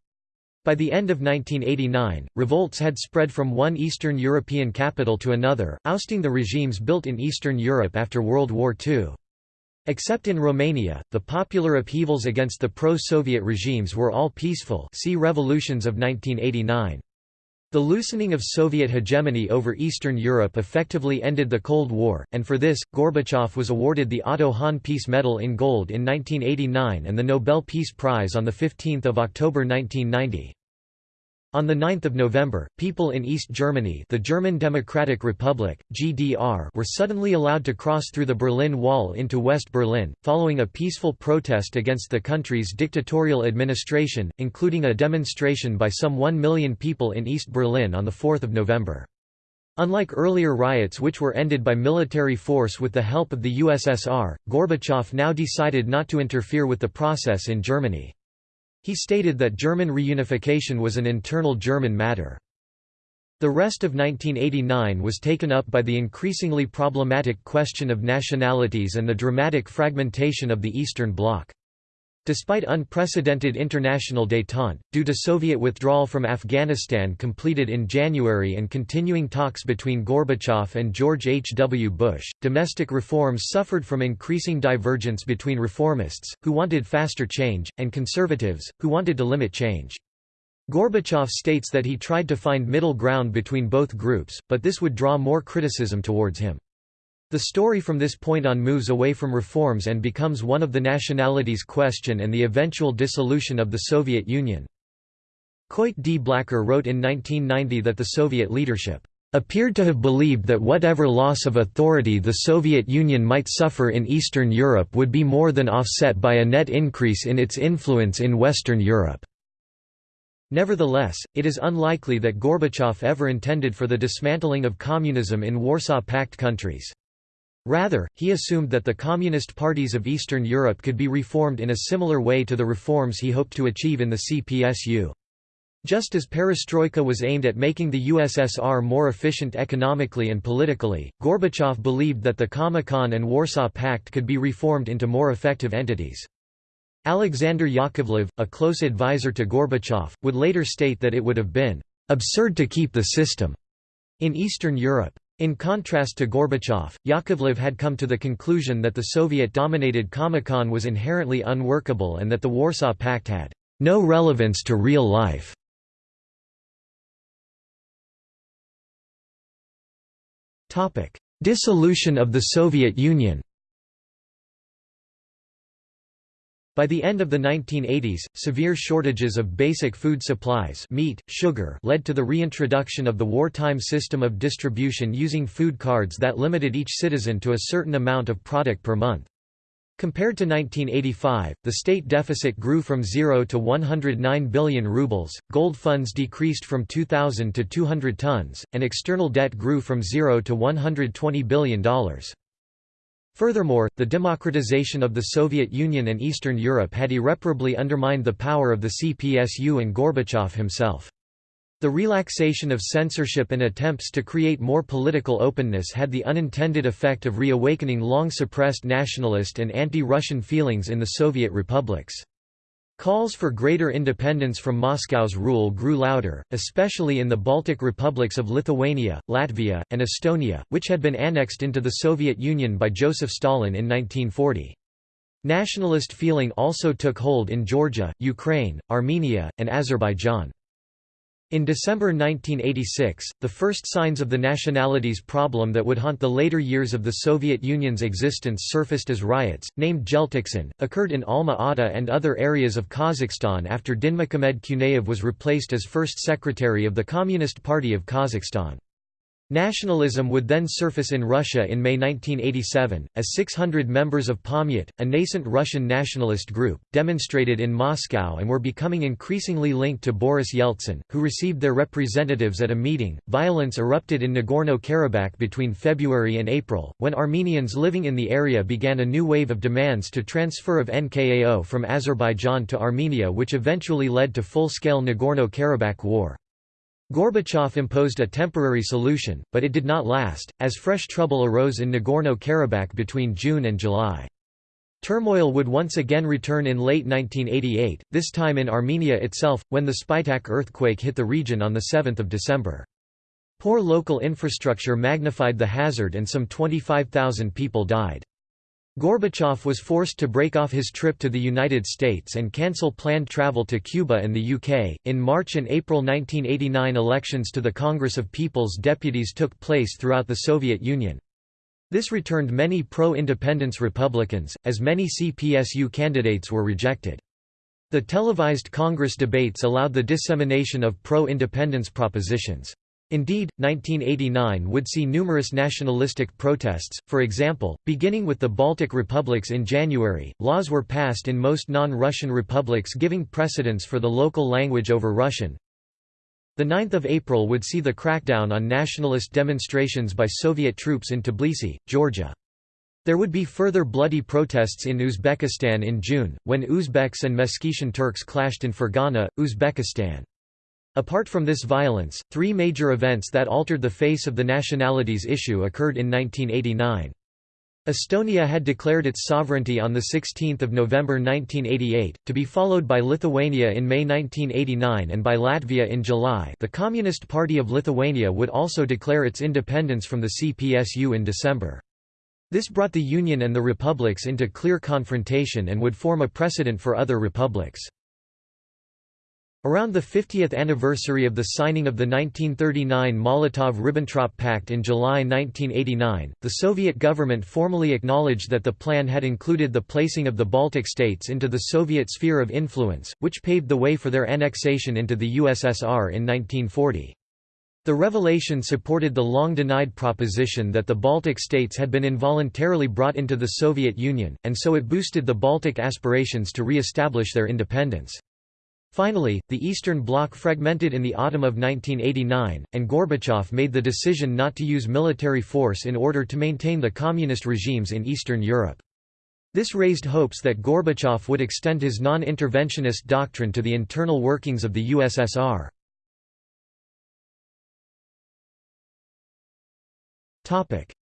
By the end of 1989, revolts had spread from one Eastern European capital to another, ousting the regimes built in Eastern Europe after World War II. Except in Romania, the popular upheavals against the pro-Soviet regimes were all peaceful see Revolutions of 1989. The loosening of Soviet hegemony over Eastern Europe effectively ended the Cold War, and for this, Gorbachev was awarded the Otto Hahn Peace Medal in gold in 1989 and the Nobel Peace Prize on 15 October 1990. On 9 November, people in East Germany the German Democratic Republic, GDR were suddenly allowed to cross through the Berlin Wall into West Berlin, following a peaceful protest against the country's dictatorial administration, including a demonstration by some 1 million people in East Berlin on 4 November. Unlike earlier riots which were ended by military force with the help of the USSR, Gorbachev now decided not to interfere with the process in Germany. He stated that German reunification was an internal German matter. The rest of 1989 was taken up by the increasingly problematic question of nationalities and the dramatic fragmentation of the Eastern Bloc. Despite unprecedented international détente, due to Soviet withdrawal from Afghanistan completed in January and continuing talks between Gorbachev and George H. W. Bush, domestic reforms suffered from increasing divergence between reformists, who wanted faster change, and conservatives, who wanted to limit change. Gorbachev states that he tried to find middle ground between both groups, but this would draw more criticism towards him. The story from this point on moves away from reforms and becomes one of the nationalities question and the eventual dissolution of the Soviet Union. Coit D. Blacker wrote in 1990 that the Soviet leadership appeared to have believed that whatever loss of authority the Soviet Union might suffer in Eastern Europe would be more than offset by a net increase in its influence in Western Europe. Nevertheless, it is unlikely that Gorbachev ever intended for the dismantling of communism in Warsaw Pact countries. Rather, he assumed that the communist parties of Eastern Europe could be reformed in a similar way to the reforms he hoped to achieve in the CPSU. Just as perestroika was aimed at making the USSR more efficient economically and politically, Gorbachev believed that the Comecon and Warsaw Pact could be reformed into more effective entities. Alexander Yakovlev, a close advisor to Gorbachev, would later state that it would have been absurd to keep the system in Eastern Europe. In contrast to Gorbachev, Yakovlev had come to the conclusion that the Soviet-dominated Comecon was inherently unworkable and that the Warsaw
Pact had no relevance to real life. Dissolution of the Soviet Union By the end of the
1980s, severe shortages of basic food supplies meat, sugar led to the reintroduction of the wartime system of distribution using food cards that limited each citizen to a certain amount of product per month. Compared to 1985, the state deficit grew from 0 to 109 billion rubles, gold funds decreased from 2,000 to 200 tons, and external debt grew from 0 to $120 billion. Furthermore, the democratization of the Soviet Union and Eastern Europe had irreparably undermined the power of the CPSU and Gorbachev himself. The relaxation of censorship and attempts to create more political openness had the unintended effect of reawakening long-suppressed nationalist and anti-Russian feelings in the Soviet republics. Calls for greater independence from Moscow's rule grew louder, especially in the Baltic republics of Lithuania, Latvia, and Estonia, which had been annexed into the Soviet Union by Joseph Stalin in 1940. Nationalist feeling also took hold in Georgia, Ukraine, Armenia, and Azerbaijan. In December 1986, the first signs of the nationalities problem that would haunt the later years of the Soviet Union's existence surfaced as riots, named Jeltoqsan, occurred in Alma-Ata and other areas of Kazakhstan after Dinmukhamed Kunayev was replaced as first secretary of the Communist Party of Kazakhstan. Nationalism would then surface in Russia in May 1987, as 600 members of Pamyat, a nascent Russian nationalist group, demonstrated in Moscow and were becoming increasingly linked to Boris Yeltsin, who received their representatives at a meeting. Violence erupted in Nagorno Karabakh between February and April, when Armenians living in the area began a new wave of demands to transfer of NKAO from Azerbaijan to Armenia, which eventually led to full scale Nagorno Karabakh War. Gorbachev imposed a temporary solution, but it did not last, as fresh trouble arose in Nagorno-Karabakh between June and July. Turmoil would once again return in late 1988, this time in Armenia itself, when the Spitak earthquake hit the region on 7 December. Poor local infrastructure magnified the hazard and some 25,000 people died. Gorbachev was forced to break off his trip to the United States and cancel planned travel to Cuba and the UK. In March and April 1989, elections to the Congress of People's Deputies took place throughout the Soviet Union. This returned many pro independence Republicans, as many CPSU candidates were rejected. The televised Congress debates allowed the dissemination of pro independence propositions. Indeed, 1989 would see numerous nationalistic protests, for example, beginning with the Baltic republics in January, laws were passed in most non-Russian republics giving precedence for the local language over Russian. The 9th of April would see the crackdown on nationalist demonstrations by Soviet troops in Tbilisi, Georgia. There would be further bloody protests in Uzbekistan in June, when Uzbeks and Meskhetian Turks clashed in Fergana, Uzbekistan. Apart from this violence, three major events that altered the face of the nationalities issue occurred in 1989. Estonia had declared its sovereignty on 16 November 1988, to be followed by Lithuania in May 1989 and by Latvia in July the Communist Party of Lithuania would also declare its independence from the CPSU in December. This brought the Union and the republics into clear confrontation and would form a precedent for other republics. Around the 50th anniversary of the signing of the 1939 Molotov–Ribbentrop Pact in July 1989, the Soviet government formally acknowledged that the plan had included the placing of the Baltic states into the Soviet sphere of influence, which paved the way for their annexation into the USSR in 1940. The revelation supported the long-denied proposition that the Baltic states had been involuntarily brought into the Soviet Union, and so it boosted the Baltic aspirations to re-establish their independence. Finally, the Eastern Bloc fragmented in the autumn of 1989, and Gorbachev made the decision not to use military force in order to maintain the communist regimes in Eastern Europe. This raised hopes that Gorbachev would extend his non-interventionist
doctrine to the internal workings of the USSR.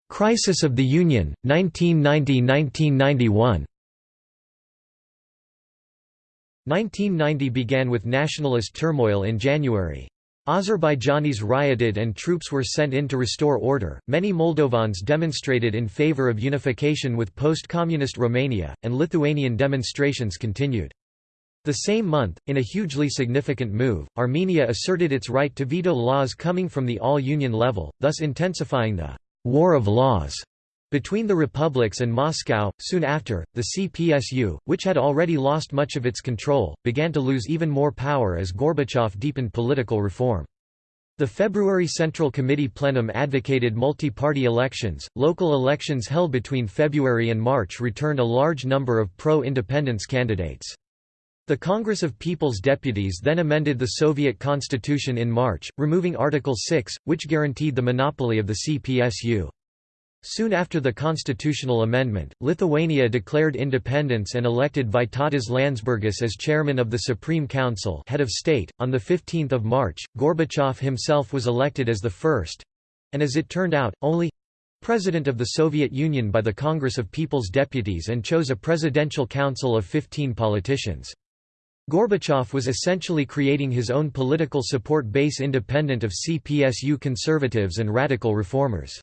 Crisis of the Union, 1990–1991
1990 began with nationalist turmoil in January. Azerbaijanis rioted and troops were sent in to restore order. Many Moldovans demonstrated in favor of unification with post communist Romania, and Lithuanian demonstrations continued. The same month, in a hugely significant move, Armenia asserted its right to veto laws coming from the all union level, thus intensifying the war of laws between the republics and Moscow, soon after, the CPSU, which had already lost much of its control, began to lose even more power as Gorbachev deepened political reform. The February Central Committee plenum advocated multi-party elections. Local elections held between February and March returned a large number of pro-independence candidates. The Congress of People's Deputies then amended the Soviet constitution in March, removing Article 6, which guaranteed the monopoly of the CPSU. Soon after the constitutional amendment, Lithuania declared independence and elected Vytautas Landsbergis as chairman of the Supreme Council, head of state. On the 15th of March, Gorbachev himself was elected as the first and as it turned out, only president of the Soviet Union by the Congress of People's Deputies and chose a presidential council of 15 politicians. Gorbachev was essentially creating his own political support base independent of CPSU conservatives and radical reformers.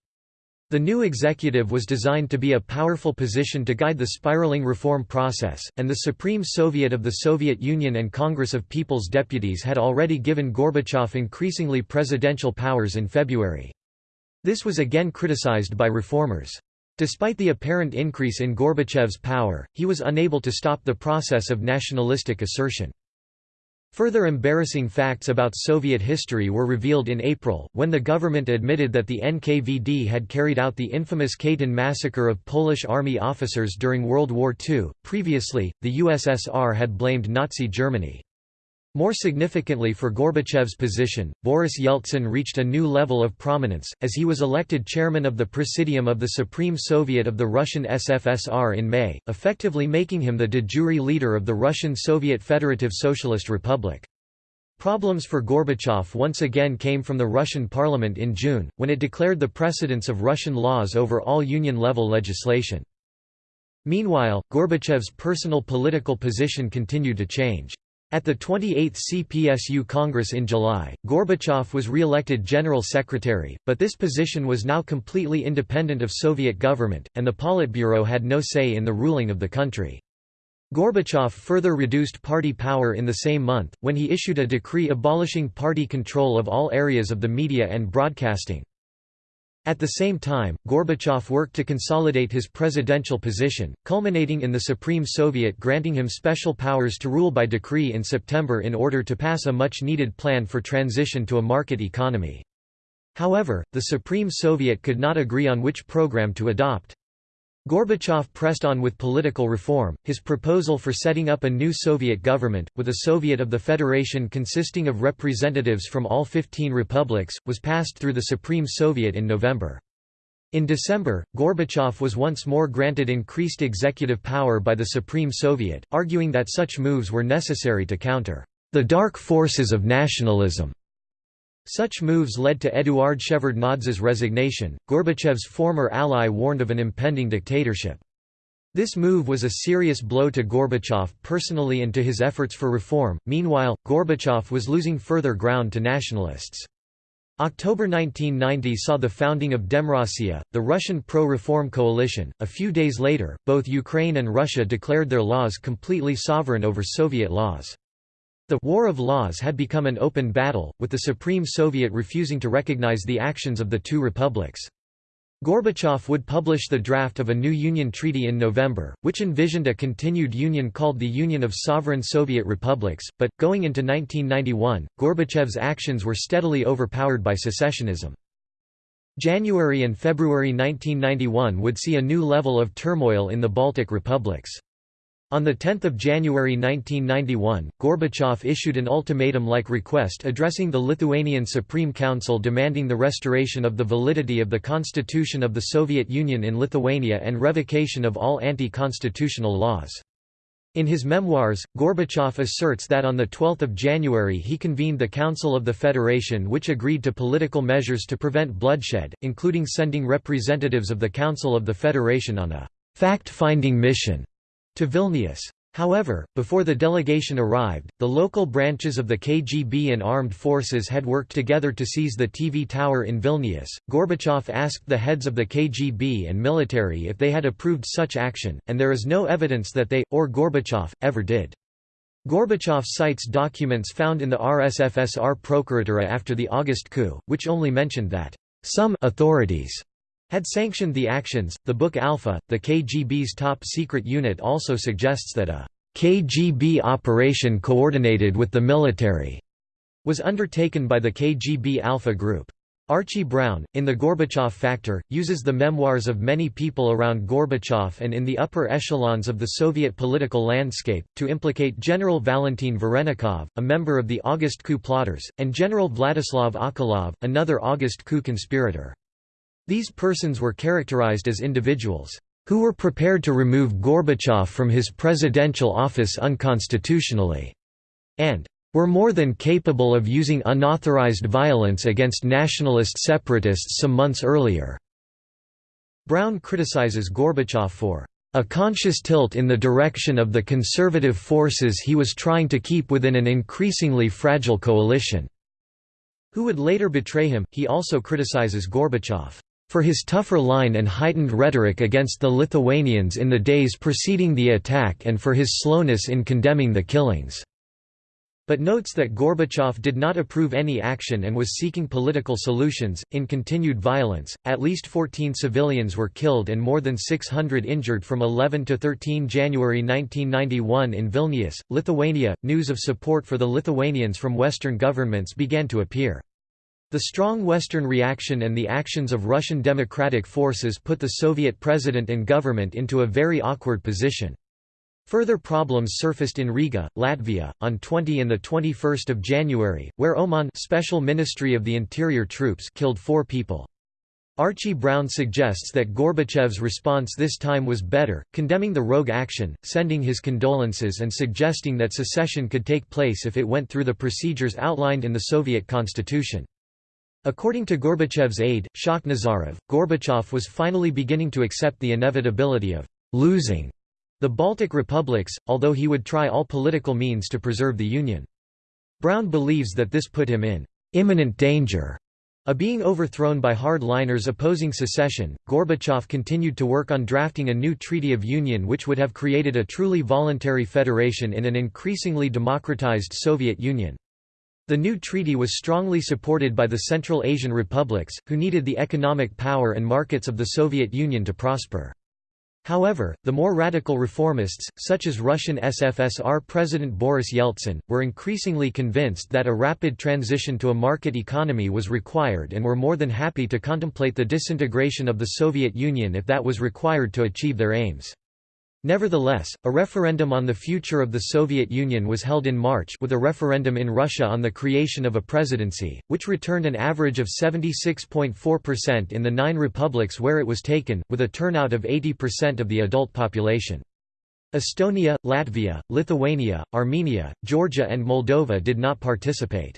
The new executive was designed to be a powerful position to guide the spiraling reform process, and the Supreme Soviet of the Soviet Union and Congress of People's Deputies had already given Gorbachev increasingly presidential powers in February. This was again criticized by reformers. Despite the apparent increase in Gorbachev's power, he was unable to stop the process of nationalistic assertion. Further embarrassing facts about Soviet history were revealed in April, when the government admitted that the NKVD had carried out the infamous Katyn massacre of Polish army officers during World War II. Previously, the USSR had blamed Nazi Germany. More significantly for Gorbachev's position, Boris Yeltsin reached a new level of prominence, as he was elected chairman of the Presidium of the Supreme Soviet of the Russian SFSR in May, effectively making him the de jure leader of the Russian Soviet Federative Socialist Republic. Problems for Gorbachev once again came from the Russian parliament in June, when it declared the precedence of Russian laws over all Union-level legislation. Meanwhile, Gorbachev's personal political position continued to change. At the 28th CPSU Congress in July, Gorbachev was re-elected General Secretary, but this position was now completely independent of Soviet government, and the Politburo had no say in the ruling of the country. Gorbachev further reduced party power in the same month, when he issued a decree abolishing party control of all areas of the media and broadcasting. At the same time, Gorbachev worked to consolidate his presidential position, culminating in the Supreme Soviet granting him special powers to rule by decree in September in order to pass a much-needed plan for transition to a market economy. However, the Supreme Soviet could not agree on which program to adopt. Gorbachev pressed on with political reform, his proposal for setting up a new Soviet government, with a Soviet of the Federation consisting of representatives from all 15 republics, was passed through the Supreme Soviet in November. In December, Gorbachev was once more granted increased executive power by the Supreme Soviet, arguing that such moves were necessary to counter the dark forces of nationalism such moves led to Eduard Shevardnadze's resignation. Gorbachev's former ally warned of an impending dictatorship. This move was a serious blow to Gorbachev personally and to his efforts for reform. Meanwhile, Gorbachev was losing further ground to nationalists. October 1990 saw the founding of Demrossiya, the Russian pro-reform coalition. A few days later, both Ukraine and Russia declared their laws completely sovereign over Soviet laws. The «War of Laws» had become an open battle, with the Supreme Soviet refusing to recognize the actions of the two republics. Gorbachev would publish the draft of a new Union Treaty in November, which envisioned a continued union called the Union of Sovereign Soviet Republics, but, going into 1991, Gorbachev's actions were steadily overpowered by secessionism. January and February 1991 would see a new level of turmoil in the Baltic republics. On 10 January 1991, Gorbachev issued an ultimatum-like request addressing the Lithuanian Supreme Council demanding the restoration of the validity of the Constitution of the Soviet Union in Lithuania and revocation of all anti-constitutional laws. In his memoirs, Gorbachev asserts that on 12 January he convened the Council of the Federation which agreed to political measures to prevent bloodshed, including sending representatives of the Council of the Federation on a fact-finding mission to Vilnius. However, before the delegation arrived, the local branches of the KGB and armed forces had worked together to seize the TV tower in Vilnius. Gorbachev asked the heads of the KGB and military if they had approved such action, and there is no evidence that they, or Gorbachev, ever did. Gorbachev cites documents found in the RSFSR Procuratura after the August coup, which only mentioned that some authorities had sanctioned the actions. The book Alpha, the KGB's top secret unit, also suggests that a KGB operation coordinated with the military was undertaken by the KGB Alpha Group. Archie Brown, in The Gorbachev Factor, uses the memoirs of many people around Gorbachev and in the upper echelons of the Soviet political landscape, to implicate General Valentin Varenikov, a member of the August coup plotters, and General Vladislav Achalov, another August coup conspirator. These persons were characterized as individuals who were prepared to remove Gorbachev from his presidential office unconstitutionally, and were more than capable of using unauthorized violence against nationalist separatists some months earlier. Brown criticizes Gorbachev for a conscious tilt in the direction of the conservative forces he was trying to keep within an increasingly fragile coalition, who would later betray him. He also criticizes Gorbachev for his tougher line and heightened rhetoric against the Lithuanians in the days preceding the attack and for his slowness in condemning the killings but notes that Gorbachev did not approve any action and was seeking political solutions. In continued violence, at least 14 civilians were killed and more than 600 injured from 11 to 13 January 1991 in Vilnius, Lithuania. News of support for the Lithuanians from Western governments began to appear. The strong Western reaction and the actions of Russian democratic forces put the Soviet president and government into a very awkward position. Further problems surfaced in Riga, Latvia, on 20 and 21 January, where OMON Special Ministry of the Interior troops killed four people. Archie Brown suggests that Gorbachev's response this time was better, condemning the rogue action, sending his condolences and suggesting that secession could take place if it went through the procedures outlined in the Soviet constitution. According to Gorbachev's aide, Shakhnazarov, Gorbachev was finally beginning to accept the inevitability of losing the Baltic republics, although he would try all political means to preserve the Union. Brown believes that this put him in imminent danger of being overthrown by hardliners opposing secession. Gorbachev continued to work on drafting a new treaty of union which would have created a truly voluntary federation in an increasingly democratized Soviet Union. The new treaty was strongly supported by the Central Asian republics, who needed the economic power and markets of the Soviet Union to prosper. However, the more radical reformists, such as Russian SFSR President Boris Yeltsin, were increasingly convinced that a rapid transition to a market economy was required and were more than happy to contemplate the disintegration of the Soviet Union if that was required to achieve their aims. Nevertheless, a referendum on the future of the Soviet Union was held in March with a referendum in Russia on the creation of a presidency, which returned an average of 76.4% in the nine republics where it was taken, with a turnout of 80% of the adult population. Estonia, Latvia, Lithuania, Armenia, Georgia and Moldova did not participate.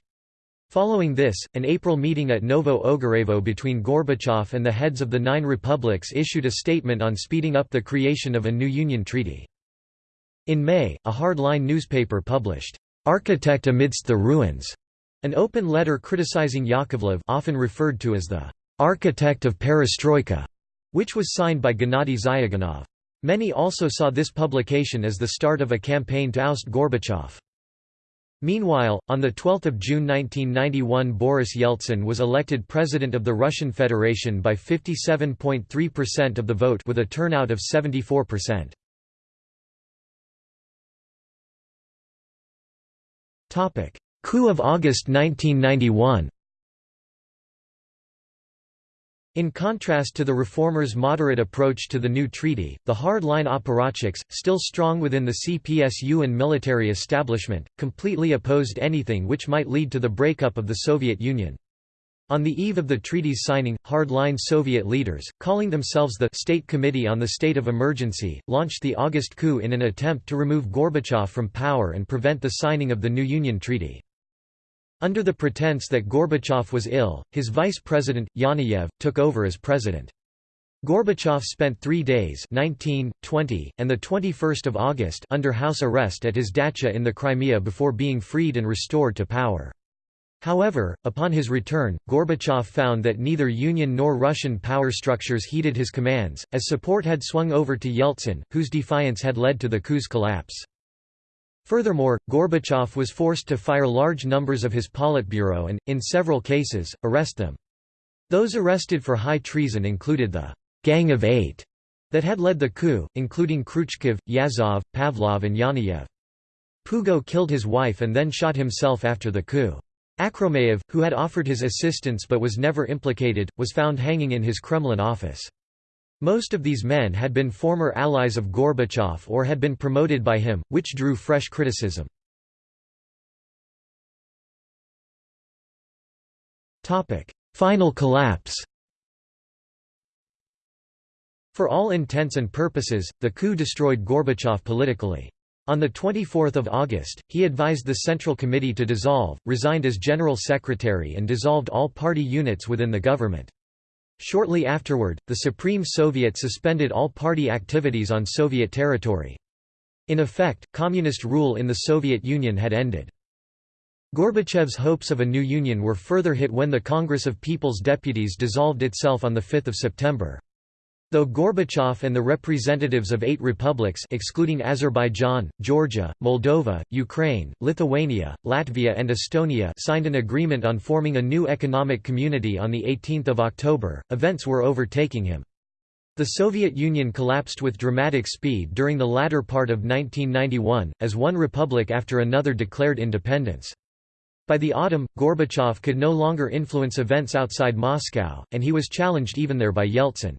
Following this, an April meeting at Novo Ogarevo between Gorbachev and the heads of the nine republics issued a statement on speeding up the creation of a new union treaty. In May, a hardline newspaper published, "'Architect Amidst the Ruins' an open letter criticizing Yakovlev often referred to as the "'architect of perestroika' which was signed by Gennady Zyuganov. Many also saw this publication as the start of a campaign to oust Gorbachev. Meanwhile, on 12 June 1991 Boris Yeltsin was elected President
of the Russian Federation by 57.3% of the vote with a turnout of 74%. Coup of August 1991
in contrast to the reformers' moderate approach to the new treaty, the hard-line apparatchiks, still strong within the CPSU and military establishment, completely opposed anything which might lead to the breakup of the Soviet Union. On the eve of the treaty's signing, hard-line Soviet leaders, calling themselves the State Committee on the State of Emergency, launched the August coup in an attempt to remove Gorbachev from power and prevent the signing of the new Union Treaty. Under the pretense that Gorbachev was ill, his vice president, Yanayev, took over as president. Gorbachev spent three days 19, 20, and 21 August under house arrest at his dacha in the Crimea before being freed and restored to power. However, upon his return, Gorbachev found that neither Union nor Russian power structures heeded his commands, as support had swung over to Yeltsin, whose defiance had led to the coup's collapse. Furthermore, Gorbachev was forced to fire large numbers of his Politburo and, in several cases, arrest them. Those arrested for high treason included the «Gang of Eight that had led the coup, including Kryuchkov, Yazov, Pavlov and Yanayev. Pugo killed his wife and then shot himself after the coup. Akhromeyev, who had offered his assistance but was never implicated, was found hanging in his Kremlin office. Most of these men had been former
allies of Gorbachev or had been promoted by him, which drew fresh criticism. Final collapse For all intents and purposes,
the coup destroyed Gorbachev politically. On 24 August, he advised the Central Committee to dissolve, resigned as General Secretary and dissolved all party units within the government. Shortly afterward, the Supreme Soviet suspended all party activities on Soviet territory. In effect, communist rule in the Soviet Union had ended. Gorbachev's hopes of a new union were further hit when the Congress of People's Deputies dissolved itself on 5 September. Though Gorbachev and the representatives of eight republics excluding Azerbaijan, Georgia, Moldova, Ukraine, Lithuania, Latvia and Estonia signed an agreement on forming a new economic community on 18 October, events were overtaking him. The Soviet Union collapsed with dramatic speed during the latter part of 1991, as one republic after another declared independence. By the autumn, Gorbachev could no longer influence events outside Moscow, and he was challenged even there by Yeltsin.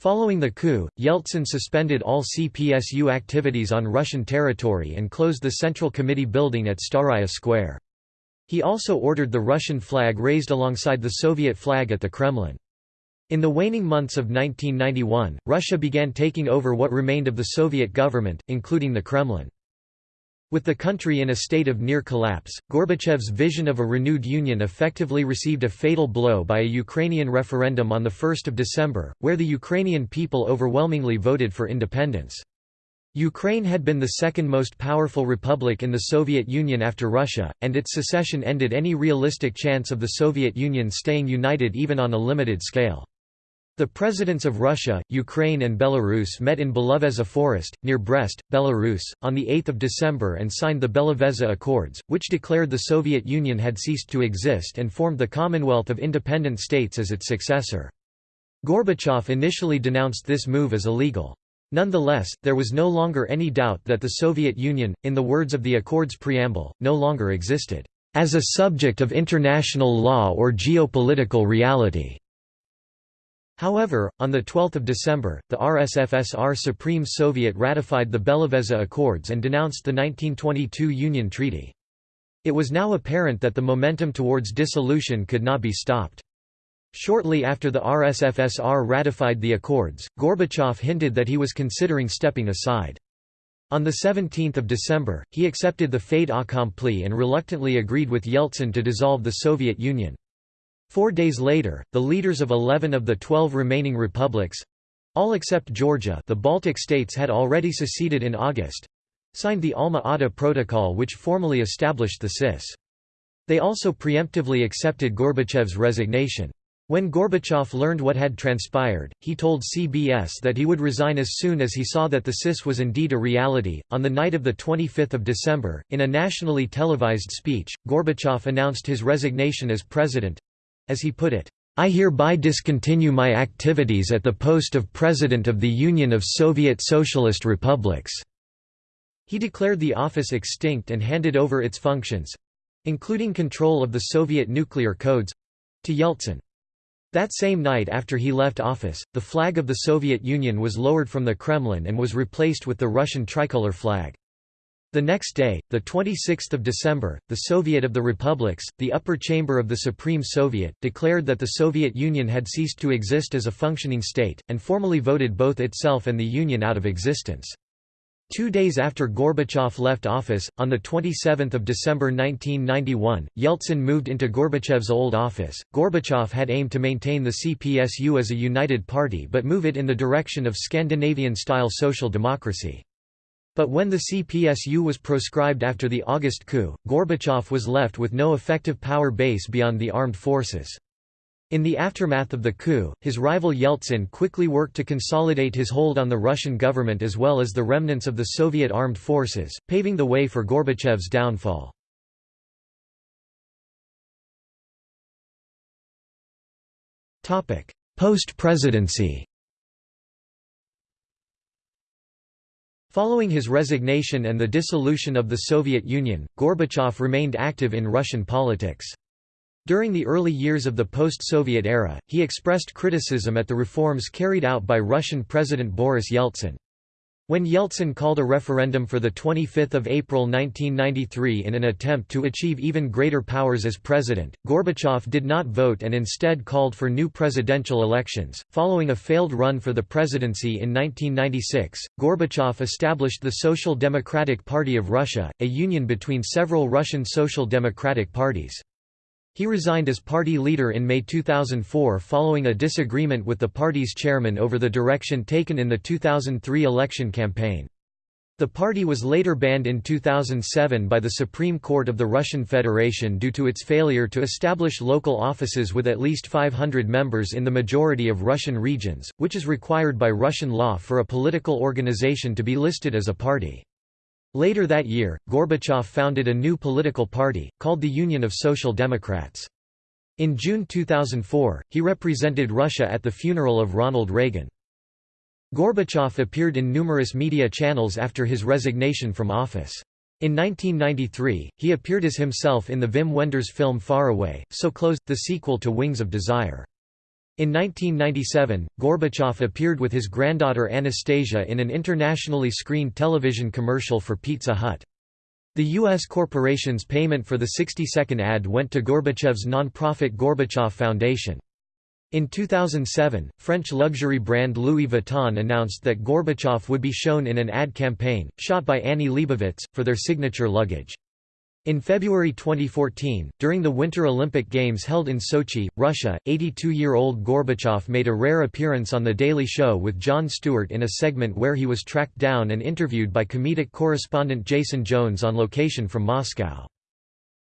Following the coup, Yeltsin suspended all CPSU activities on Russian territory and closed the Central Committee building at Staraya Square. He also ordered the Russian flag raised alongside the Soviet flag at the Kremlin. In the waning months of 1991, Russia began taking over what remained of the Soviet government, including the Kremlin. With the country in a state of near collapse, Gorbachev's vision of a renewed union effectively received a fatal blow by a Ukrainian referendum on 1 December, where the Ukrainian people overwhelmingly voted for independence. Ukraine had been the second most powerful republic in the Soviet Union after Russia, and its secession ended any realistic chance of the Soviet Union staying united even on a limited scale. The presidents of Russia, Ukraine and Belarus met in Belavezha Forest, near Brest, Belarus, on 8 December and signed the Belavezha Accords, which declared the Soviet Union had ceased to exist and formed the Commonwealth of Independent States as its successor. Gorbachev initially denounced this move as illegal. Nonetheless, there was no longer any doubt that the Soviet Union, in the words of the Accords preamble, no longer existed, "...as a subject of international law or geopolitical reality." However, on 12 December, the RSFSR Supreme Soviet ratified the Belavezha Accords and denounced the 1922 Union Treaty. It was now apparent that the momentum towards dissolution could not be stopped. Shortly after the RSFSR ratified the accords, Gorbachev hinted that he was considering stepping aside. On 17 December, he accepted the fait accompli and reluctantly agreed with Yeltsin to dissolve the Soviet Union. Four days later, the leaders of 11 of the 12 remaining republics—all except Georgia the Baltic states had already seceded in August—signed the Alma-Ata Protocol which formally established the CIS. They also preemptively accepted Gorbachev's resignation. When Gorbachev learned what had transpired, he told CBS that he would resign as soon as he saw that the CIS was indeed a reality. On the night of the 25th of December, in a nationally televised speech, Gorbachev announced his resignation as president, as he put it, I hereby discontinue my activities at the post of President of the Union of Soviet Socialist Republics." He declared the office extinct and handed over its functions—including control of the Soviet nuclear codes—to Yeltsin. That same night after he left office, the flag of the Soviet Union was lowered from the Kremlin and was replaced with the Russian tricolor flag. The next day, 26 December, the Soviet of the Republics, the upper chamber of the Supreme Soviet, declared that the Soviet Union had ceased to exist as a functioning state, and formally voted both itself and the Union out of existence. Two days after Gorbachev left office, on 27 December 1991, Yeltsin moved into Gorbachev's old office. Gorbachev had aimed to maintain the CPSU as a united party but move it in the direction of Scandinavian-style social democracy. But when the CPSU was proscribed after the August coup, Gorbachev was left with no effective power base beyond the armed forces. In the aftermath of the coup, his rival Yeltsin quickly worked to consolidate his hold on the Russian government
as well as the remnants of the Soviet armed forces, paving the way for Gorbachev's downfall. Post-presidency
Following his resignation and the dissolution of the Soviet Union, Gorbachev remained active in Russian politics. During the early years of the post-Soviet era, he expressed criticism at the reforms carried out by Russian President Boris Yeltsin. When Yeltsin called a referendum for 25 April 1993 in an attempt to achieve even greater powers as president, Gorbachev did not vote and instead called for new presidential elections. Following a failed run for the presidency in 1996, Gorbachev established the Social Democratic Party of Russia, a union between several Russian social democratic parties. He resigned as party leader in May 2004 following a disagreement with the party's chairman over the direction taken in the 2003 election campaign. The party was later banned in 2007 by the Supreme Court of the Russian Federation due to its failure to establish local offices with at least 500 members in the majority of Russian regions, which is required by Russian law for a political organization to be listed as a party. Later that year, Gorbachev founded a new political party, called the Union of Social Democrats. In June 2004, he represented Russia at the funeral of Ronald Reagan. Gorbachev appeared in numerous media channels after his resignation from office. In 1993, he appeared as himself in the Wim Wenders film Far Away, So Close, the sequel to Wings of Desire. In 1997, Gorbachev appeared with his granddaughter Anastasia in an internationally screened television commercial for Pizza Hut. The U.S. corporation's payment for the 60-second ad went to Gorbachev's non-profit Gorbachev Foundation. In 2007, French luxury brand Louis Vuitton announced that Gorbachev would be shown in an ad campaign, shot by Annie Leibovitz, for their signature luggage. In February 2014, during the Winter Olympic Games held in Sochi, Russia, 82-year-old Gorbachev made a rare appearance on The Daily Show with Jon Stewart in a segment where he was tracked down and interviewed by comedic correspondent Jason Jones on location from Moscow.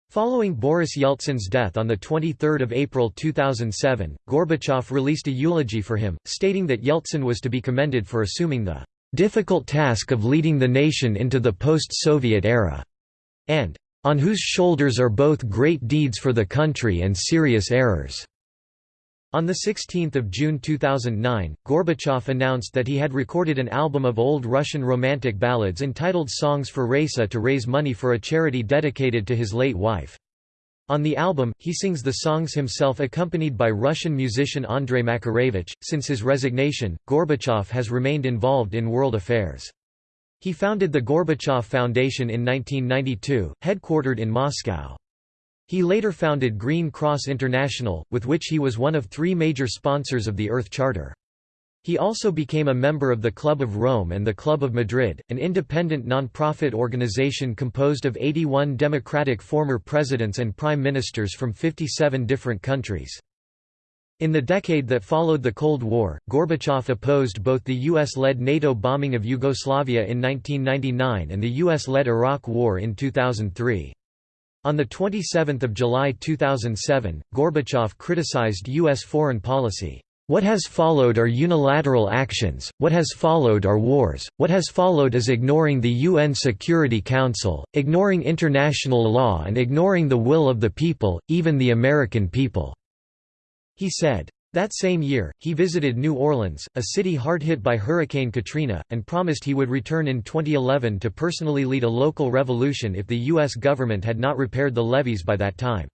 Following Boris Yeltsin's death on 23 April 2007, Gorbachev released a eulogy for him, stating that Yeltsin was to be commended for assuming the "...difficult task of leading the nation into the post-Soviet era," and on whose shoulders are both great deeds for the country and serious errors." On 16 June 2009, Gorbachev announced that he had recorded an album of old Russian romantic ballads entitled Songs for Raisa to raise money for a charity dedicated to his late wife. On the album, he sings the songs himself accompanied by Russian musician Andrei Makarevich. Since his resignation, Gorbachev has remained involved in world affairs. He founded the Gorbachev Foundation in 1992, headquartered in Moscow. He later founded Green Cross International, with which he was one of three major sponsors of the Earth Charter. He also became a member of the Club of Rome and the Club of Madrid, an independent non-profit organization composed of 81 democratic former presidents and prime ministers from 57 different countries. In the decade that followed the Cold War, Gorbachev opposed both the US-led NATO bombing of Yugoslavia in 1999 and the US-led Iraq War in 2003. On 27 July 2007, Gorbachev criticized U.S. foreign policy. What has followed are unilateral actions, what has followed are wars, what has followed is ignoring the UN Security Council, ignoring international law and ignoring the will of the people, even the American people. He said. That same year, he visited New Orleans, a city hard hit by Hurricane Katrina, and promised he would return in 2011 to personally lead a local revolution if the U.S. government had not repaired the levees by that time.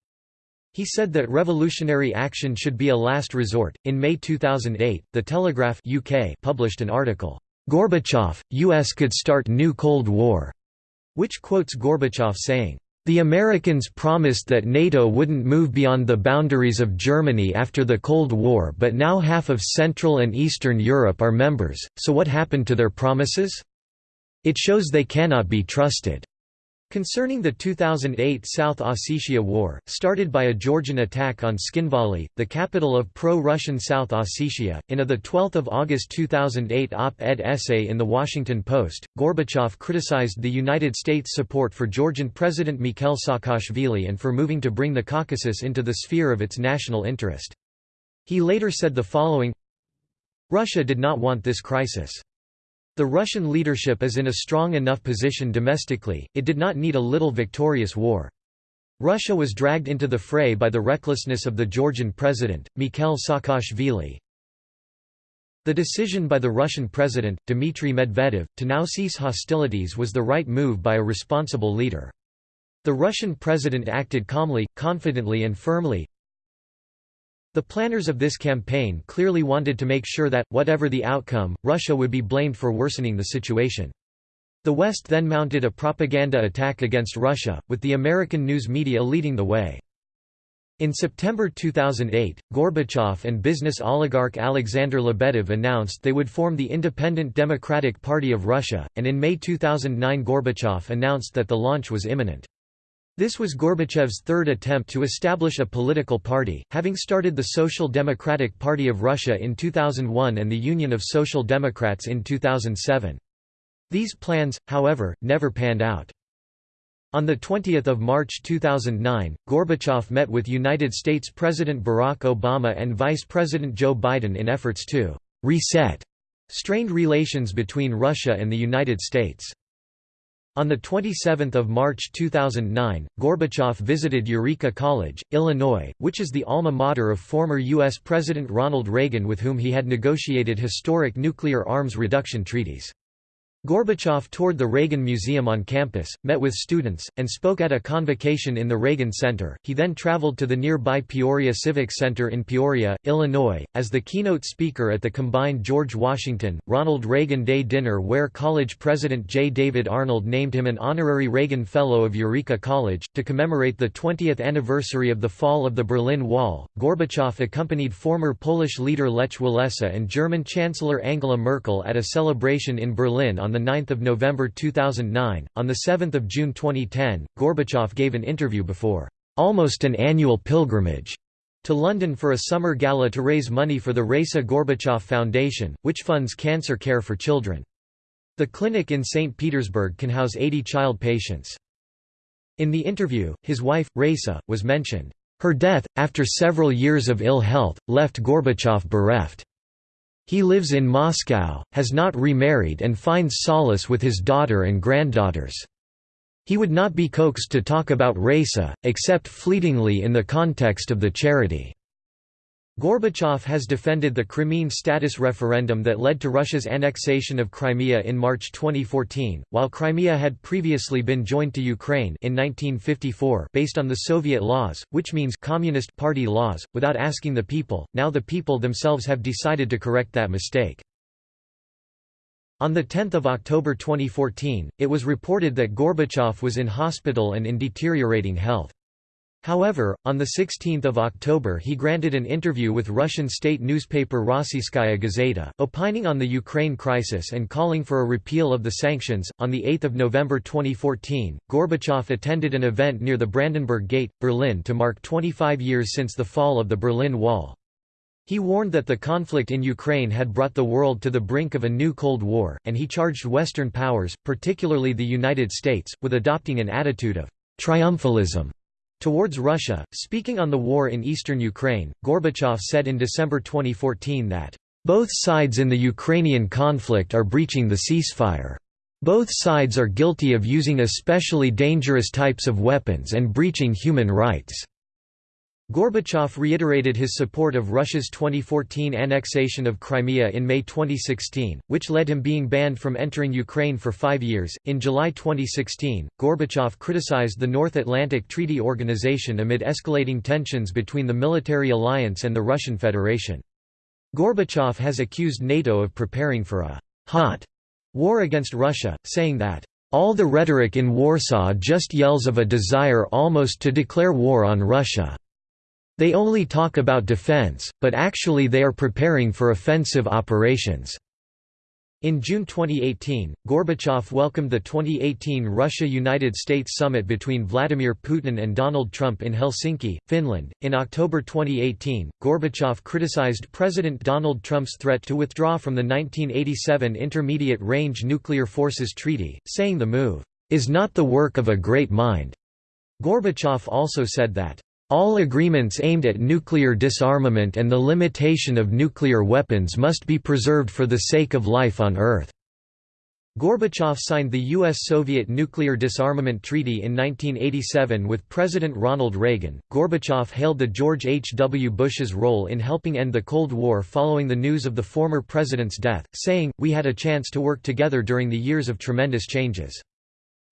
He said that revolutionary action should be a last resort. In May 2008, The Telegraph UK published an article, Gorbachev, US could start new Cold War, which quotes Gorbachev saying, the Americans promised that NATO wouldn't move beyond the boundaries of Germany after the Cold War but now half of Central and Eastern Europe are members, so what happened to their promises? It shows they cannot be trusted. Concerning the 2008 South Ossetia War, started by a Georgian attack on Tskhinvali, the capital of pro-Russian South Ossetia, in a 12 August 2008 op-ed essay in The Washington Post, Gorbachev criticized the United States' support for Georgian President Mikhail Saakashvili and for moving to bring the Caucasus into the sphere of its national interest. He later said the following, Russia did not want this crisis. The Russian leadership is in a strong enough position domestically, it did not need a little victorious war. Russia was dragged into the fray by the recklessness of the Georgian president, Mikhail Saakashvili. The decision by the Russian president, Dmitry Medvedev, to now cease hostilities was the right move by a responsible leader. The Russian president acted calmly, confidently and firmly, the planners of this campaign clearly wanted to make sure that, whatever the outcome, Russia would be blamed for worsening the situation. The West then mounted a propaganda attack against Russia, with the American news media leading the way. In September 2008, Gorbachev and business oligarch Alexander Lebedev announced they would form the Independent Democratic Party of Russia, and in May 2009 Gorbachev announced that the launch was imminent. This was Gorbachev's third attempt to establish a political party, having started the Social Democratic Party of Russia in 2001 and the Union of Social Democrats in 2007. These plans, however, never panned out. On 20 March 2009, Gorbachev met with United States President Barack Obama and Vice President Joe Biden in efforts to «reset» strained relations between Russia and the United States. On 27 March 2009, Gorbachev visited Eureka College, Illinois, which is the alma mater of former U.S. President Ronald Reagan with whom he had negotiated historic nuclear arms reduction treaties. Gorbachev toured the Reagan Museum on campus, met with students, and spoke at a convocation in the Reagan Center. He then traveled to the nearby Peoria Civic Center in Peoria, Illinois, as the keynote speaker at the combined George Washington, Ronald Reagan Day dinner where college president J. David Arnold named him an honorary Reagan Fellow of Eureka College. To commemorate the 20th anniversary of the fall of the Berlin Wall, Gorbachev accompanied former Polish leader Lech Walesa and German Chancellor Angela Merkel at a celebration in Berlin on 9 November 2009. On 7 June 2010, Gorbachev gave an interview before almost an annual pilgrimage to London for a summer gala to raise money for the Raisa Gorbachev Foundation, which funds cancer care for children. The clinic in St. Petersburg can house 80 child patients. In the interview, his wife, Raisa, was mentioned. Her death, after several years of ill health, left Gorbachev bereft. He lives in Moscow, has not remarried and finds solace with his daughter and granddaughters. He would not be coaxed to talk about Raisa, except fleetingly in the context of the charity. Gorbachev has defended the Crimean status referendum that led to Russia's annexation of Crimea in March 2014, while Crimea had previously been joined to Ukraine in 1954 based on the Soviet laws, which means Communist Party laws, without asking the people. Now the people themselves have decided to correct that mistake. On 10 October 2014, it was reported that Gorbachev was in hospital and in deteriorating health. However, on 16 October he granted an interview with Russian state newspaper Rossiyskaya Gazeta, opining on the Ukraine crisis and calling for a repeal of the sanctions. On 8 November 2014, Gorbachev attended an event near the Brandenburg Gate, Berlin to mark 25 years since the fall of the Berlin Wall. He warned that the conflict in Ukraine had brought the world to the brink of a new Cold War, and he charged Western powers, particularly the United States, with adopting an attitude of triumphalism Towards Russia, speaking on the war in eastern Ukraine, Gorbachev said in December 2014 that, "...both sides in the Ukrainian conflict are breaching the ceasefire. Both sides are guilty of using especially dangerous types of weapons and breaching human rights." Gorbachev reiterated his support of Russia's 2014 annexation of Crimea in May 2016, which led him being banned from entering Ukraine for five years. In July 2016, Gorbachev criticized the North Atlantic Treaty Organization amid escalating tensions between the military alliance and the Russian Federation. Gorbachev has accused NATO of preparing for a hot war against Russia, saying that all the rhetoric in Warsaw just yells of a desire almost to declare war on Russia. They only talk about defense, but actually they are preparing for offensive operations. In June 2018, Gorbachev welcomed the 2018 Russia-United States summit between Vladimir Putin and Donald Trump in Helsinki, Finland. In October 2018, Gorbachev criticized President Donald Trump's threat to withdraw from the 1987 Intermediate Range Nuclear Forces Treaty, saying the move is not the work of a great mind. Gorbachev also said that all agreements aimed at nuclear disarmament and the limitation of nuclear weapons must be preserved for the sake of life on Earth. Gorbachev signed the U.S.-Soviet Nuclear Disarmament Treaty in 1987 with President Ronald Reagan. Gorbachev hailed the George H. W. Bush's role in helping end the Cold War following the news of the former president's death, saying, We had a chance to work together during the years of tremendous changes.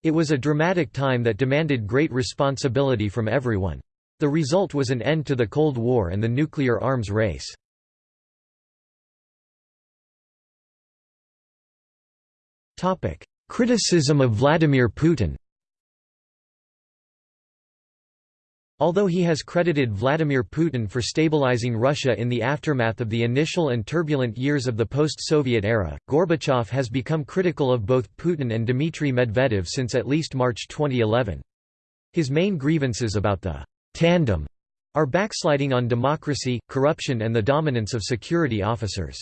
It was a dramatic time that demanded great responsibility
from everyone. The result was an end to the Cold War and the nuclear arms race. Criticism of Vladimir Putin
Although he has credited Vladimir Putin for stabilizing Russia in the aftermath of the initial and turbulent years of the post-Soviet era, Gorbachev has become critical of both Putin and Dmitry Medvedev since at least March 2011. His main grievances about the tandem are backsliding on democracy, corruption and the dominance of security officers.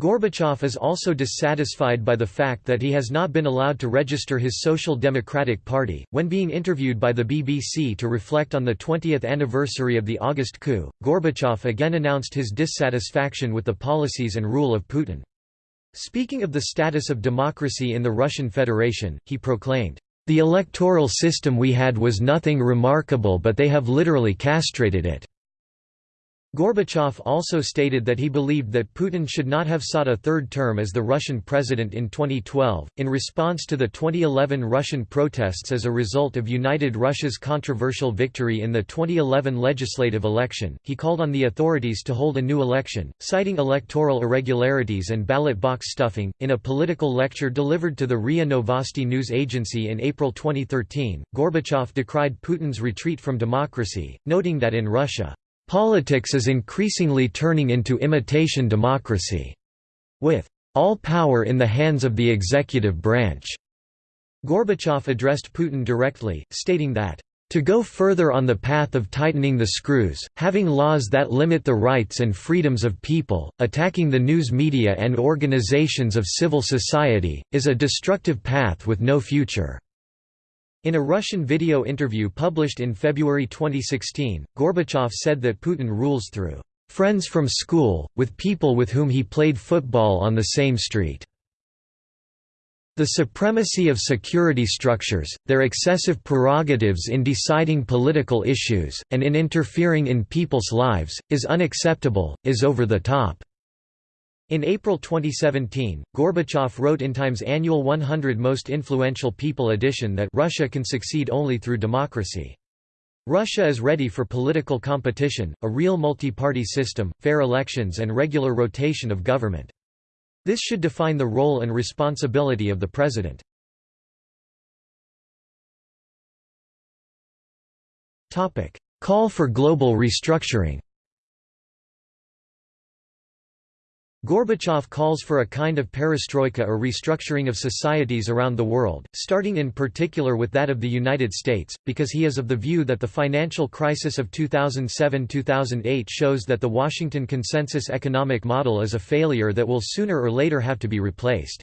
Gorbachev is also dissatisfied by the fact that he has not been allowed to register his Social Democratic Party. When being interviewed by the BBC to reflect on the 20th anniversary of the August coup, Gorbachev again announced his dissatisfaction with the policies and rule of Putin. Speaking of the status of democracy in the Russian Federation, he proclaimed, the electoral system we had was nothing remarkable but they have literally castrated it. Gorbachev also stated that he believed that Putin should not have sought a third term as the Russian president in 2012, in response to the 2011 Russian protests as a result of United Russia's controversial victory in the 2011 legislative election. He called on the authorities to hold a new election, citing electoral irregularities and ballot box stuffing. In a political lecture delivered to the RIA Novosti news agency in April 2013, Gorbachev decried Putin's retreat from democracy, noting that in Russia, Politics is increasingly turning into imitation democracy, with all power in the hands of the executive branch. Gorbachev addressed Putin directly, stating that, to go further on the path of tightening the screws, having laws that limit the rights and freedoms of people, attacking the news media and organizations of civil society, is a destructive path with no future. In a Russian video interview published in February 2016, Gorbachev said that Putin rules through friends from school, with people with whom he played football on the same street. The supremacy of security structures, their excessive prerogatives in deciding political issues, and in interfering in people's lives, is unacceptable, is over the top. In April 2017, Gorbachev wrote in Time's annual 100 Most Influential People edition that Russia can succeed only through democracy. Russia is ready for political competition, a real multi-party system, fair elections
and regular rotation of government. This should define the role and responsibility of the president. Call for global restructuring Gorbachev calls for a kind of perestroika or restructuring of
societies around the world, starting in particular with that of the United States, because he is of the view that the financial crisis of 2007–2008 shows that the Washington Consensus economic model is a failure that will sooner or later have to be replaced.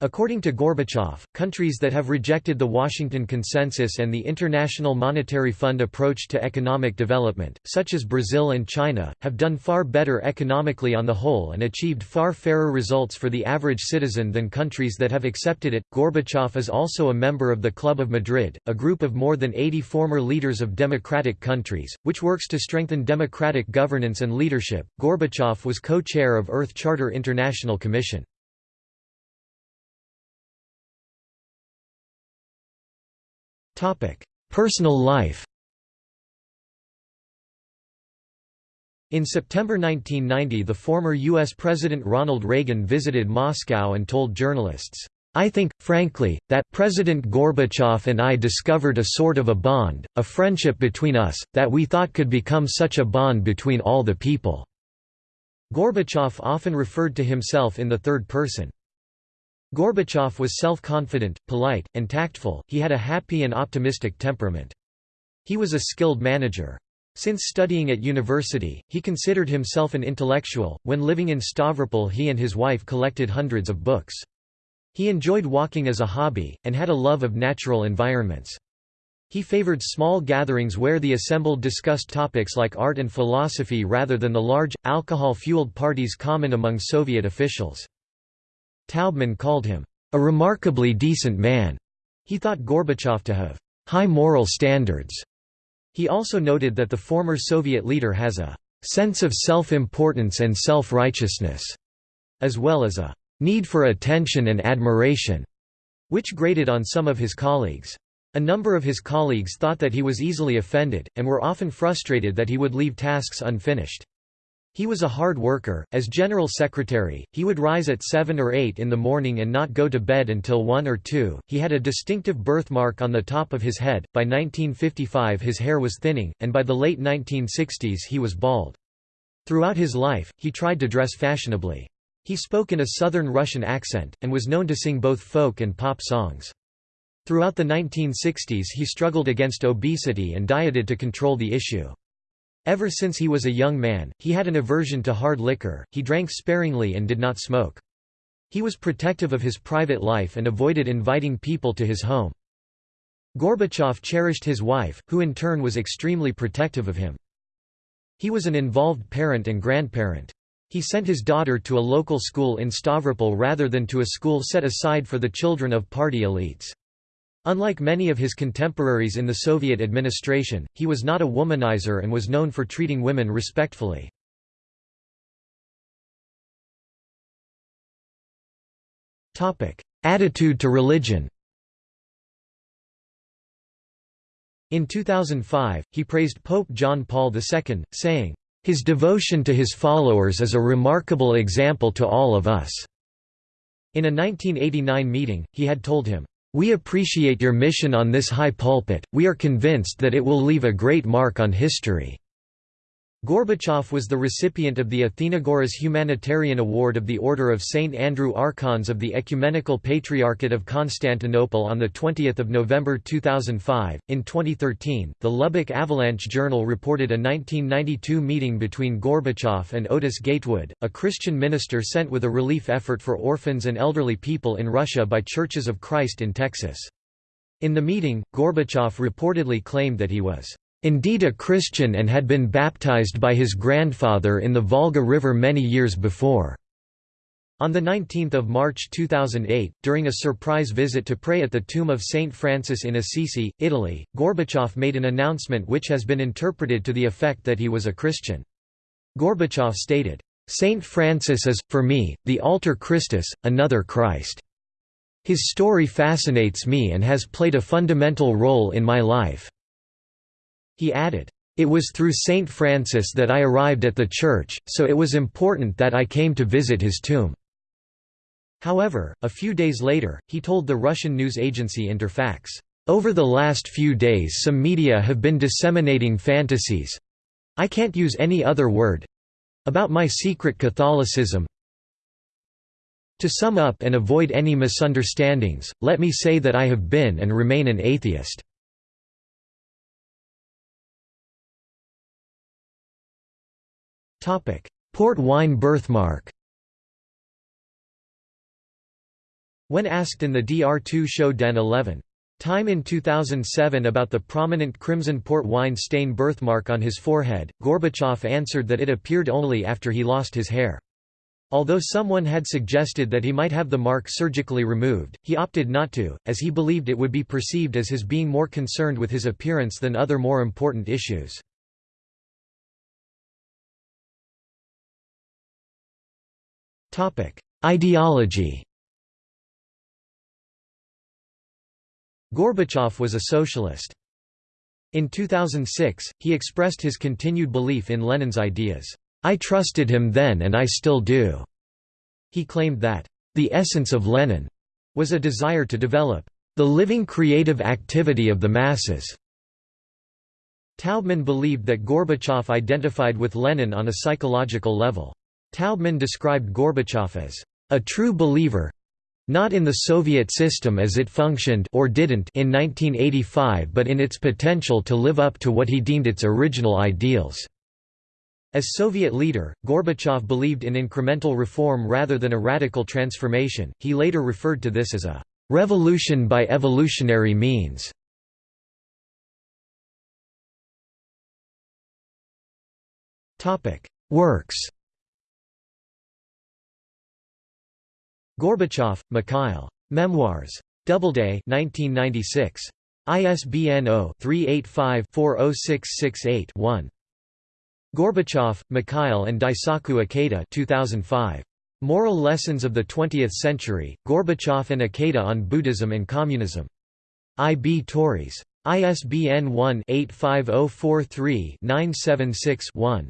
According to Gorbachev, countries that have rejected the Washington Consensus and the International Monetary Fund approach to economic development, such as Brazil and China, have done far better economically on the whole and achieved far fairer results for the average citizen than countries that have accepted it. Gorbachev is also a member of the Club of Madrid, a group of more than 80 former leaders of democratic countries, which works to strengthen democratic governance and leadership. Gorbachev
was co chair of Earth Charter International Commission. Personal life In September 1990
the former U.S. President Ronald Reagan visited Moscow and told journalists, I think, frankly, that President Gorbachev and I discovered a sort of a bond, a friendship between us, that we thought could become such a bond between all the people." Gorbachev often referred to himself in the third person. Gorbachev was self-confident, polite, and tactful, he had a happy and optimistic temperament. He was a skilled manager. Since studying at university, he considered himself an intellectual. When living in Stavropol, he and his wife collected hundreds of books. He enjoyed walking as a hobby, and had a love of natural environments. He favored small gatherings where the assembled discussed topics like art and philosophy rather than the large, alcohol-fueled parties common among Soviet officials. Taubman called him, "...a remarkably decent man." He thought Gorbachev to have "...high moral standards." He also noted that the former Soviet leader has a "...sense of self-importance and self-righteousness," as well as a "...need for attention and admiration," which grated on some of his colleagues. A number of his colleagues thought that he was easily offended, and were often frustrated that he would leave tasks unfinished. He was a hard worker. As general secretary, he would rise at 7 or 8 in the morning and not go to bed until 1 or 2. He had a distinctive birthmark on the top of his head. By 1955, his hair was thinning, and by the late 1960s, he was bald. Throughout his life, he tried to dress fashionably. He spoke in a southern Russian accent, and was known to sing both folk and pop songs. Throughout the 1960s he struggled against obesity and dieted to control the issue. Ever since he was a young man, he had an aversion to hard liquor, he drank sparingly and did not smoke. He was protective of his private life and avoided inviting people to his home. Gorbachev cherished his wife, who in turn was extremely protective of him. He was an involved parent and grandparent. He sent his daughter to a local school in Stavropol rather than to a school set aside for the children of party elites. Unlike many of his contemporaries in the Soviet administration,
he was not a womanizer and was known for treating women respectfully. Attitude to religion In
2005, he praised Pope John Paul II, saying, "...his devotion to his followers is a remarkable example to all of us." In a 1989 meeting, he had told him, we appreciate your mission on this high pulpit, we are convinced that it will leave a great mark on history." Gorbachev was the recipient of the Athenagoras Humanitarian Award of the Order of St. Andrew Archons of the Ecumenical Patriarchate of Constantinople on 20 November 2005. In 2013, the Lubbock Avalanche Journal reported a 1992 meeting between Gorbachev and Otis Gatewood, a Christian minister sent with a relief effort for orphans and elderly people in Russia by Churches of Christ in Texas. In the meeting, Gorbachev reportedly claimed that he was indeed a Christian and had been baptized by his grandfather in the Volga River many years before. On 19 March 2008, during a surprise visit to pray at the tomb of St. Francis in Assisi, Italy, Gorbachev made an announcement which has been interpreted to the effect that he was a Christian. Gorbachev stated, "'St. Francis is, for me, the Alter Christus, another Christ. His story fascinates me and has played a fundamental role in my life. He added, "...it was through St. Francis that I arrived at the church, so it was important that I came to visit his tomb." However, a few days later, he told the Russian news agency Interfax, "...over the last few days some media have been disseminating fantasies—I can't use any other word—about my secret Catholicism, to sum up and avoid any misunderstandings,
let me say that I have been and remain an atheist. Port wine birthmark When asked in
the DR2 show Den 11. Time in 2007 about the prominent crimson port wine stain birthmark on his forehead, Gorbachev answered that it appeared only after he lost his hair. Although someone had suggested that he might have the mark surgically removed, he opted not to, as he believed it would be perceived as his being more concerned with his appearance than other more
important issues. Ideology Gorbachev was a socialist. In
2006, he expressed his continued belief in Lenin's ideas. I trusted him then and I still do. He claimed that, the essence of Lenin was a desire to develop the living creative activity of the masses. Taubman believed that Gorbachev identified with Lenin on a psychological level. Taubman described Gorbachev as a true believer not in the Soviet system as it functioned or didn't in 1985 but in its potential to live up to what he deemed its original ideals. As Soviet leader, Gorbachev believed in incremental reform rather than a radical transformation. He later referred to this as a
revolution by evolutionary means. Topic: Works Gorbachev, Mikhail. Memoirs.
Doubleday 1996. ISBN 0-385-40668-1. Gorbachev, Mikhail and Daisaku Ikeda 2005. Moral Lessons of the Twentieth Century, Gorbachev and Ikeda on Buddhism and Communism. IB Tauris. ISBN 1-85043-976-1.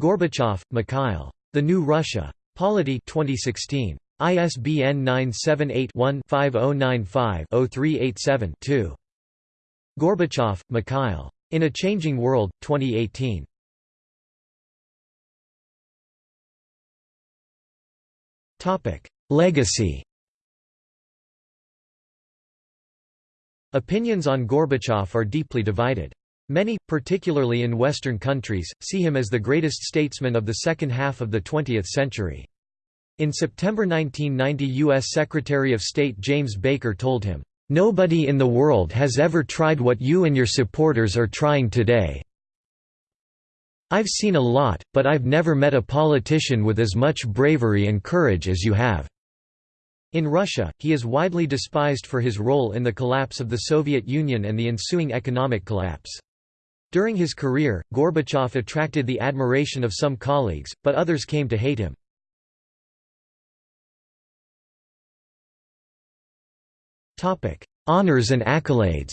Gorbachev, Mikhail. The New Russia. Polity 2016. ISBN
978-1-5095-0387-2. Gorbachev, Mikhail. In a Changing World, 2018. Legacy Opinions on Gorbachev are deeply divided.
Many, particularly in Western countries, see him as the greatest statesman of the second half of the 20th century. In September 1990 U.S. Secretary of State James Baker told him, "...nobody in the world has ever tried what you and your supporters are trying today. I've seen a lot, but I've never met a politician with as much bravery and courage as you have." In Russia, he is widely despised for his role in the collapse of the Soviet Union and the ensuing economic collapse.
During his career, Gorbachev attracted the admiration of some colleagues, but others came to hate him. Topic: Honors and accolades.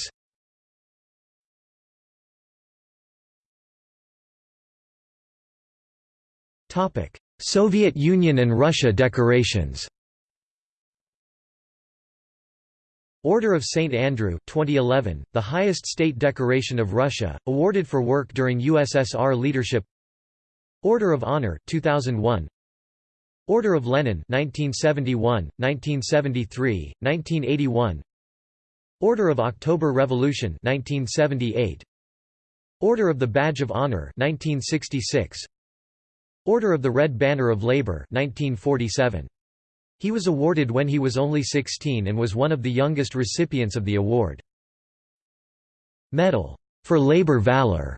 Topic: Soviet Union and Russia decorations.
Order of St. Andrew 2011, the highest state decoration of Russia, awarded for work during USSR leadership Order of Honor 2001 Order of Lenin 1971, 1973, 1981 Order of October Revolution 1978 Order of the Badge of Honor 1966 Order of the Red Banner of Labor 1947 He was awarded when he was only 16 and was one of the youngest recipients of the award Medal for Labor Valor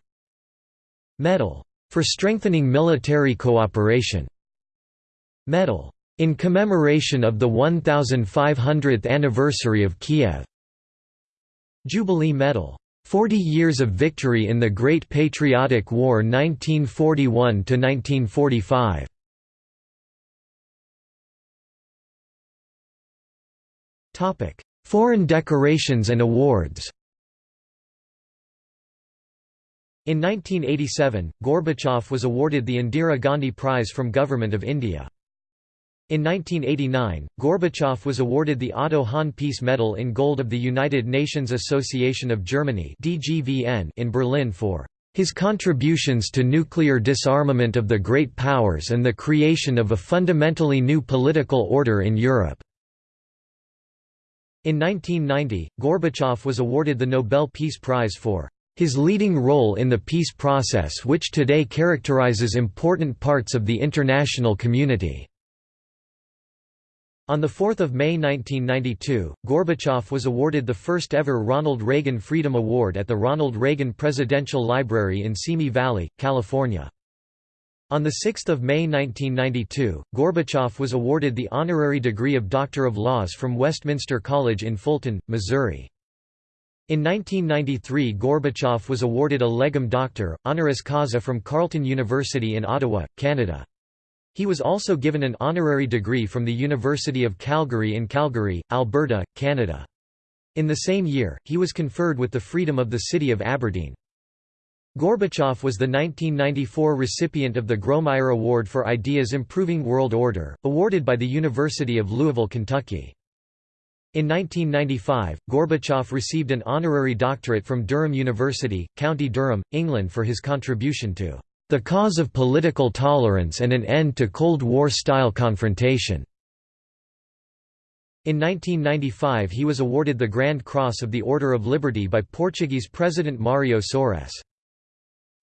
Medal for Strengthening Military Cooperation medal in commemoration of the 1500th anniversary of Kiev. Jubilee Medal 40 years of
victory in the Great Patriotic War 1941 to 1945. Topic: Foreign decorations and awards.
In 1987, Gorbachev was awarded the Indira Gandhi Prize from Government of India. In 1989, Gorbachev was awarded the Otto Hahn Peace Medal in Gold of the United Nations Association of Germany in Berlin for his contributions to nuclear disarmament of the great powers and the creation of a fundamentally new political order in Europe." In 1990, Gorbachev was awarded the Nobel Peace Prize for his leading role in the peace process which today characterizes important parts of the international community. On 4 May 1992, Gorbachev was awarded the first-ever Ronald Reagan Freedom Award at the Ronald Reagan Presidential Library in Simi Valley, California. On 6 May 1992, Gorbachev was awarded the honorary degree of Doctor of Laws from Westminster College in Fulton, Missouri. In 1993 Gorbachev was awarded a Legum Doctor, honoris causa from Carleton University in Ottawa, Canada. He was also given an honorary degree from the University of Calgary in Calgary, Alberta, Canada. In the same year, he was conferred with the Freedom of the City of Aberdeen. Gorbachev was the 1994 recipient of the Grawemeyer Award for Ideas Improving World Order, awarded by the University of Louisville, Kentucky. In 1995, Gorbachev received an honorary doctorate from Durham University, County Durham, England for his contribution to the Cause of Political Tolerance and an End to Cold War-Style Confrontation. In 1995 he was awarded the Grand Cross of the Order of Liberty by Portuguese President Mário Soares.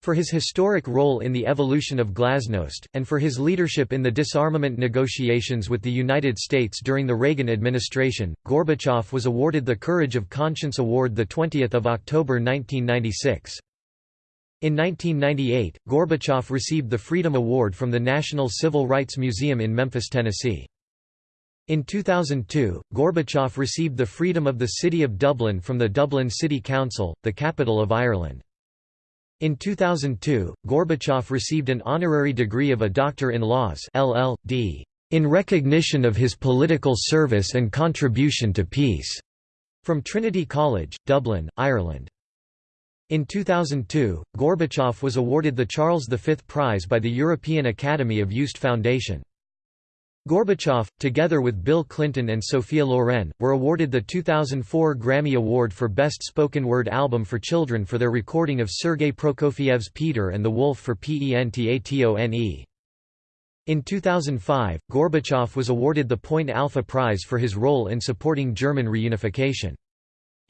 For his historic role in the evolution of glasnost, and for his leadership in the disarmament negotiations with the United States during the Reagan administration, Gorbachev was awarded the Courage of Conscience Award 20 October 1996. In 1998, Gorbachev received the Freedom Award from the National Civil Rights Museum in Memphis, Tennessee. In 2002, Gorbachev received the Freedom of the City of Dublin from the Dublin City Council, the capital of Ireland. In 2002, Gorbachev received an honorary degree of a Doctor in Laws LL.D. in recognition of his political service and contribution to peace, from Trinity College, Dublin, Ireland. In 2002, Gorbachev was awarded the Charles V Prize by the European Academy of Yuste Foundation. Gorbachev, together with Bill Clinton and Sophia Loren, were awarded the 2004 Grammy Award for Best Spoken Word Album for Children for their recording of Sergei Prokofiev's Peter and the Wolf for Pentatone. In 2005, Gorbachev was awarded the Point Alpha Prize for his role in supporting German reunification.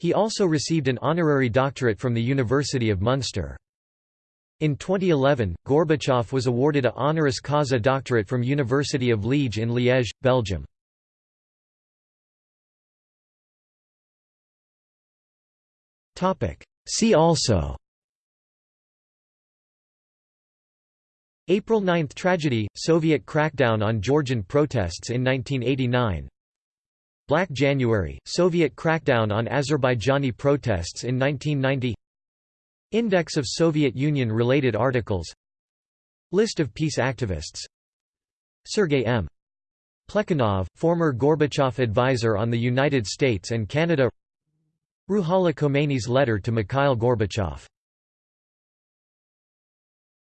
He also received an honorary doctorate from the University of Munster. In 2011, Gorbachev was awarded a honoris causa doctorate
from University of Liège in Liège, Belgium. See also April 9 tragedy – Soviet crackdown on Georgian protests in 1989 Black January,
Soviet crackdown on Azerbaijani protests in 1990 Index of Soviet Union-related articles List of peace activists Sergei M. Plekhanov, former Gorbachev advisor on the United
States and Canada Ruhollah Khomeini's letter to Mikhail Gorbachev